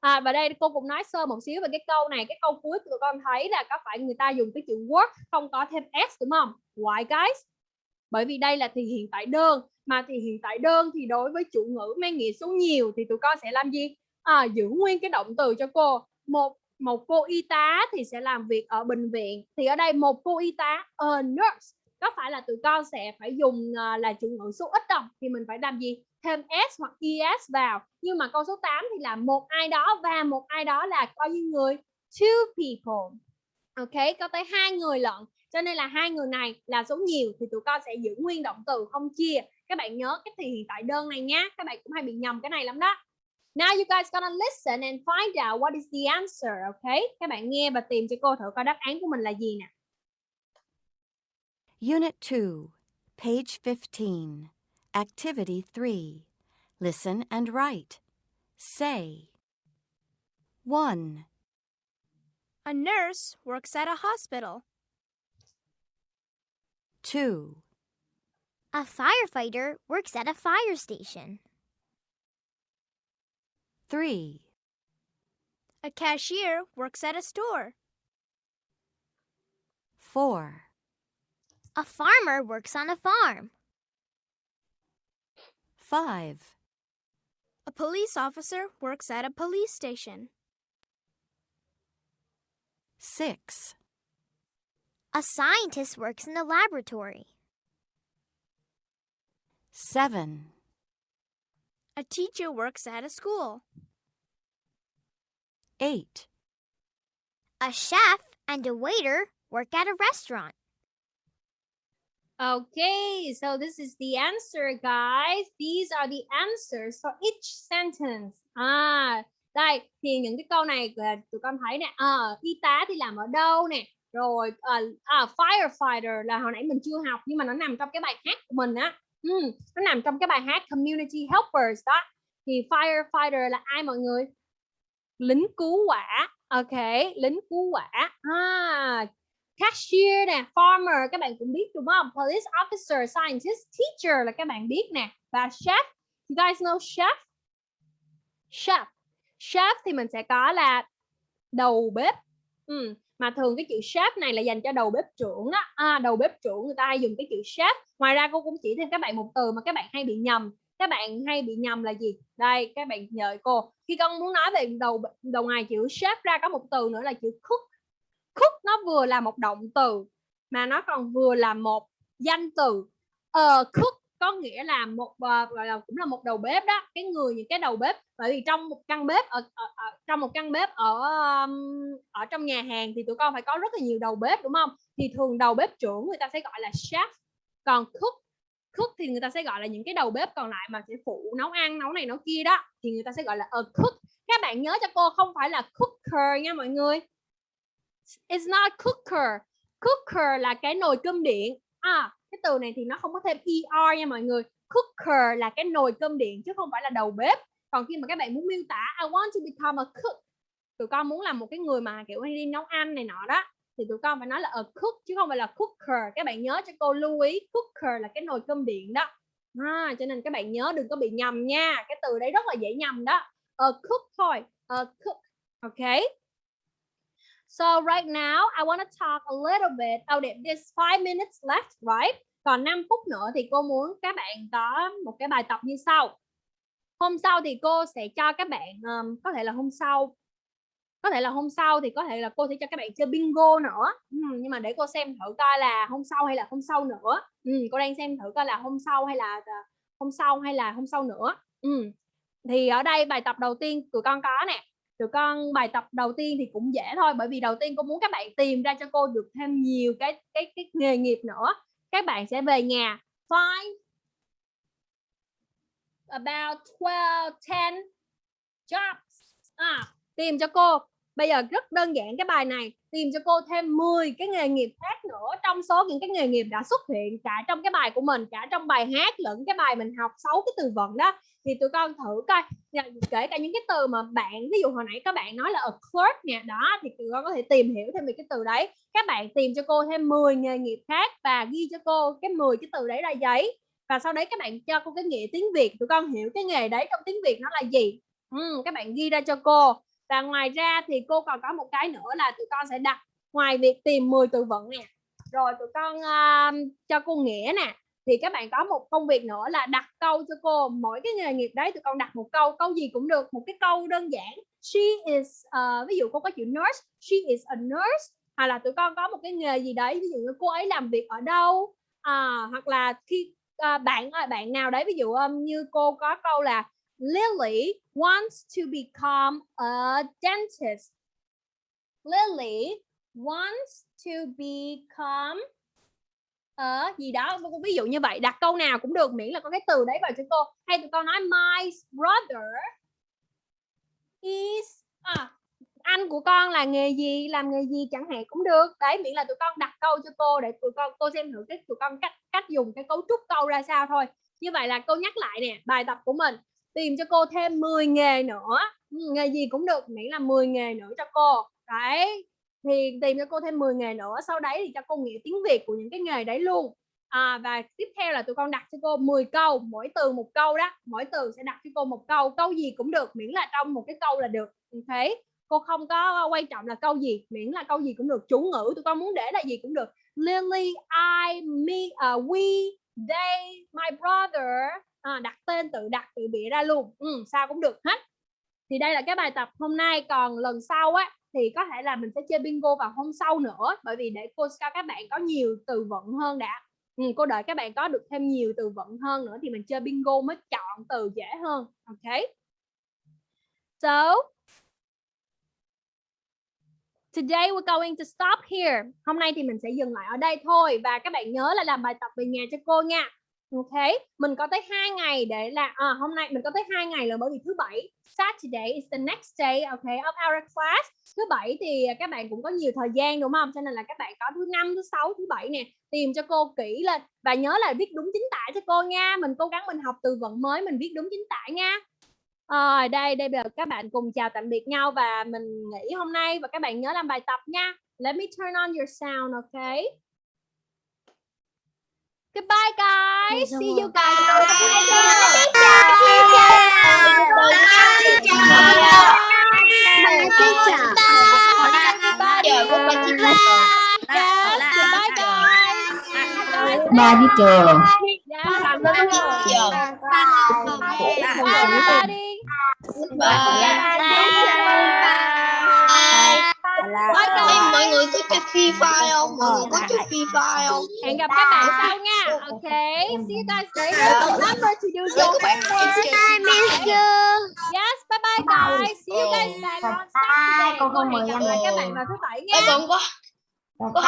À, và đây cô cũng nói sơ một xíu về cái câu này. Cái câu cuối tụi con thấy là có phải người ta dùng cái chữ work không có thêm s đúng không? Why guys? Bởi vì đây là thì hiện tại đơn mà thì hiện tại đơn thì đối với chủ ngữ mang nghĩa số nhiều thì tụi con sẽ làm gì? À, giữ nguyên cái động từ cho cô. Một một cô y tá thì sẽ làm việc ở bệnh viện. Thì ở đây một cô y tá a nurse có phải là tụi con sẽ phải dùng à, là chủ ngữ số ít không? Thì mình phải làm gì? Thêm s hoặc es vào. Nhưng mà câu số 8 thì là một ai đó và một ai đó là coi như người two people. Ok, có tới hai người lận. Cho nên là hai người này là số nhiều thì tụi con sẽ giữ nguyên động từ không chia. Các bạn nhớ cái thì hiện tại đơn này nhá. Các bạn cũng hay bị nhầm cái này lắm đó. Now you guys gonna listen and find out what is the answer, okay? Các bạn nghe và tìm cho cô thử coi đáp án của mình là gì nè. Unit 2, page 15. Activity 3. Listen and write. Say. 1, A nurse works at a hospital. 2, A firefighter works at a fire station. 3. A cashier works at a store. 4. A farmer works on a farm. 5. A police officer works at a police station. 6. A scientist works in the laboratory. 7. A teacher works at a school. 8. A chef and a waiter work at a restaurant. Okay, so this is the answer guys. These are the answers for each sentence. À, đây thì những cái câu này là tụi con thấy nè. À, y tá thì làm ở đâu nè? Rồi à, à, firefighter là hồi nãy mình chưa học nhưng mà nó nằm trong cái bài hát của mình á. Ừ, nó nằm trong cái bài hát community helpers đó. Thì firefighter là ai mọi người? Lính cứu hỏa. Ok, lính cứu hỏa. À, cashier nè, farmer các bạn cũng biết đúng không? Police officer, scientist, teacher là các bạn biết nè và chef. You guys know chef? Chef. Chef thì mình sẽ có là đầu bếp. Ừ. Mà thường cái chữ chef này là dành cho đầu bếp trưởng đó. À, đầu bếp trưởng người ta hay dùng cái chữ chef. Ngoài ra cô cũng chỉ thêm các bạn một từ mà các bạn hay bị nhầm. Các bạn hay bị nhầm là gì? Đây, các bạn nhờ cô. Khi con muốn nói về đầu đầu ngoài chữ chef ra có một từ nữa là chữ cook cook nó vừa là một động từ mà nó còn vừa là một danh từ uh, cook có nghĩa là một ờ, gọi là cũng là một đầu bếp đó cái người những cái đầu bếp bởi vì trong một căn bếp ở, ở, ở trong một căn bếp ở ở trong nhà hàng thì tụi con phải có rất là nhiều đầu bếp đúng không thì thường đầu bếp trưởng người ta sẽ gọi là chef còn cook cook thì người ta sẽ gọi là những cái đầu bếp còn lại mà sẽ phụ nấu ăn nấu này nấu kia đó thì người ta sẽ gọi là a cook các bạn nhớ cho cô không phải là cooker nha mọi người It's not cooker. Cooker là cái nồi cơm điện. À, cái từ này thì nó không có thêm er nha mọi người. Cooker là cái nồi cơm điện chứ không phải là đầu bếp. Còn khi mà các bạn muốn miêu tả I want to become a cook. Tụi con muốn làm một cái người mà kiểu đi nấu ăn này nọ đó thì tụi con phải nói là a cook chứ không phải là cooker. Các bạn nhớ cho cô lưu ý cooker là cái nồi cơm điện đó. À, cho nên các bạn nhớ đừng có bị nhầm nha. Cái từ đấy rất là dễ nhầm đó. A cook thôi. A cook. Okay. So right now I want to talk a little bit. Oh, there's five minutes left, right? Còn 5 phút nữa thì cô muốn các bạn có một cái bài tập như sau. Hôm sau thì cô sẽ cho các bạn um, có thể là hôm sau có thể là hôm sau thì có thể là cô sẽ cho các bạn chơi bingo nữa ừ, nhưng mà để cô xem thử coi là hôm sau hay là hôm sau nữa ừ, cô đang xem thử coi là hôm sau hay là ờ, hôm sau hay là hôm sau nữa ừ. thì ở đây bài tập đầu tiên tụi con có nè tụi con bài tập đầu tiên thì cũng dễ thôi bởi vì đầu tiên cô muốn các bạn tìm ra cho cô được thêm nhiều cái cái cái nghề nghiệp nữa. Các bạn sẽ về nhà find about 12 10 jobs. À, tìm cho cô. Bây giờ rất đơn giản cái bài này tìm cho cô thêm 10 cái nghề nghiệp khác nữa trong số những cái nghề nghiệp đã xuất hiện cả trong cái bài của mình cả trong bài hát lẫn cái bài mình học 6 cái từ vựng đó. Thì tụi con thử coi kể cả những cái từ mà bạn ví dụ hồi nãy các bạn nói là a clerk nè đó thì tụi con có thể tìm hiểu thêm về cái từ đấy. Các bạn tìm cho cô thêm 10 nghề nghiệp khác và ghi cho cô cái 10 cái từ đấy ra giấy. Và sau đấy các bạn cho cô cái nghĩa tiếng Việt tụi con hiểu cái nghề đấy trong tiếng Việt nó là gì. Ừ, các bạn ghi ra cho cô và ngoài ra thì cô còn có một cái nữa là tụi con sẽ đặt ngoài việc tìm 10 từ vựng nè. Rồi tụi con uh, cho cô nghĩa nè. Thì các bạn có một công việc nữa là đặt câu cho cô. Mỗi cái nghề nghiệp đấy tụi con đặt một câu câu gì cũng được. Một cái câu đơn giản. She is uh, ví dụ cô có chữ nurse she is a nurse. Hoặc là tụi con có một cái nghề gì đấy ví dụ như cô ấy làm việc ở đâu. À, hoặc là khi uh, bạn bạn nào đấy ví dụ um, như cô có câu là Lily wants to become a dentist. Lily wants to become a gì đó ví dụ như vậy. Đặt câu nào cũng được miễn là có cái từ đấy vào cho cô. Hay tụi con nói my brother is à, anh của con là nghề gì làm nghề gì chẳng hạn cũng được. Đấy miễn là tụi con đặt câu cho cô để tụi con cô xem thử cái tụi con cách cách dùng cái cấu trúc câu ra sao thôi. Như vậy là cô nhắc lại nè bài tập của mình tìm cho cô thêm 10 nghề nữa. Ừ, nghề gì cũng được miễn là 10 nghề nữa cho cô. Đấy thì tìm cho cô thêm 10 nghề nữa sau đấy thì cho cô nghĩa tiếng Việt của những cái nghề đấy luôn. À, và tiếp theo là tụi con đặt cho cô 10 câu mỗi từ một câu đó mỗi từ sẽ đặt cho cô một câu câu gì cũng được miễn là trong một cái câu là được. Thế cô không có quan trọng là câu gì miễn là câu gì cũng được chủ ngữ tụi con muốn để là gì cũng được. Lily I me uh, we they my brother à, đặt tên tự đặt tự bịa ra luôn. Ừ, sao cũng được hết. Thì đây là cái bài tập hôm nay. Còn lần sau á thì có thể là mình sẽ chơi bingo vào hôm sau nữa. Bởi vì để cô cho các bạn có nhiều từ vựng hơn đã. Ừ, cô đợi các bạn có được thêm nhiều từ vựng hơn nữa thì mình chơi bingo mới chọn từ dễ hơn. Ok. So Today we're going to stop here. Hôm nay thì mình sẽ dừng lại ở đây thôi. Và các bạn nhớ là làm bài tập về nhà cho cô nha. Ok, mình có tới hai ngày để là à, hôm nay mình có tới hai ngày là bởi vì thứ bảy Saturday is the next day OK, of our class. Thứ bảy thì các bạn cũng có nhiều thời gian đúng không? Cho nên là các bạn có thứ năm, thứ sáu, thứ bảy nè, tìm cho cô kỹ lên và nhớ là viết đúng chính tả cho cô nha. Mình cố gắng mình học từ vựng mới, mình viết đúng chính tả nha. Rồi đây đây bây giờ các bạn cùng chào tạm biệt nhau và mình nghỉ hôm nay và các bạn nhớ làm bài tập nha. Let me turn on your sound, OK? Goodbye guys. See you guys. Goodbye guys. Ba với trường. Bye everybody. Bye guys. mọi người có chơi Free Fire không? Mọi người có chơi Free Fire không? Hẹn gặp các bạn sau nha. Okay. See you guys later. Remember to do your homework. Yes, bye bye guys. See you guys back on Saturday. Cô hẹn gặp em lại các bạn vào thứ bảy nha. Ê, còn có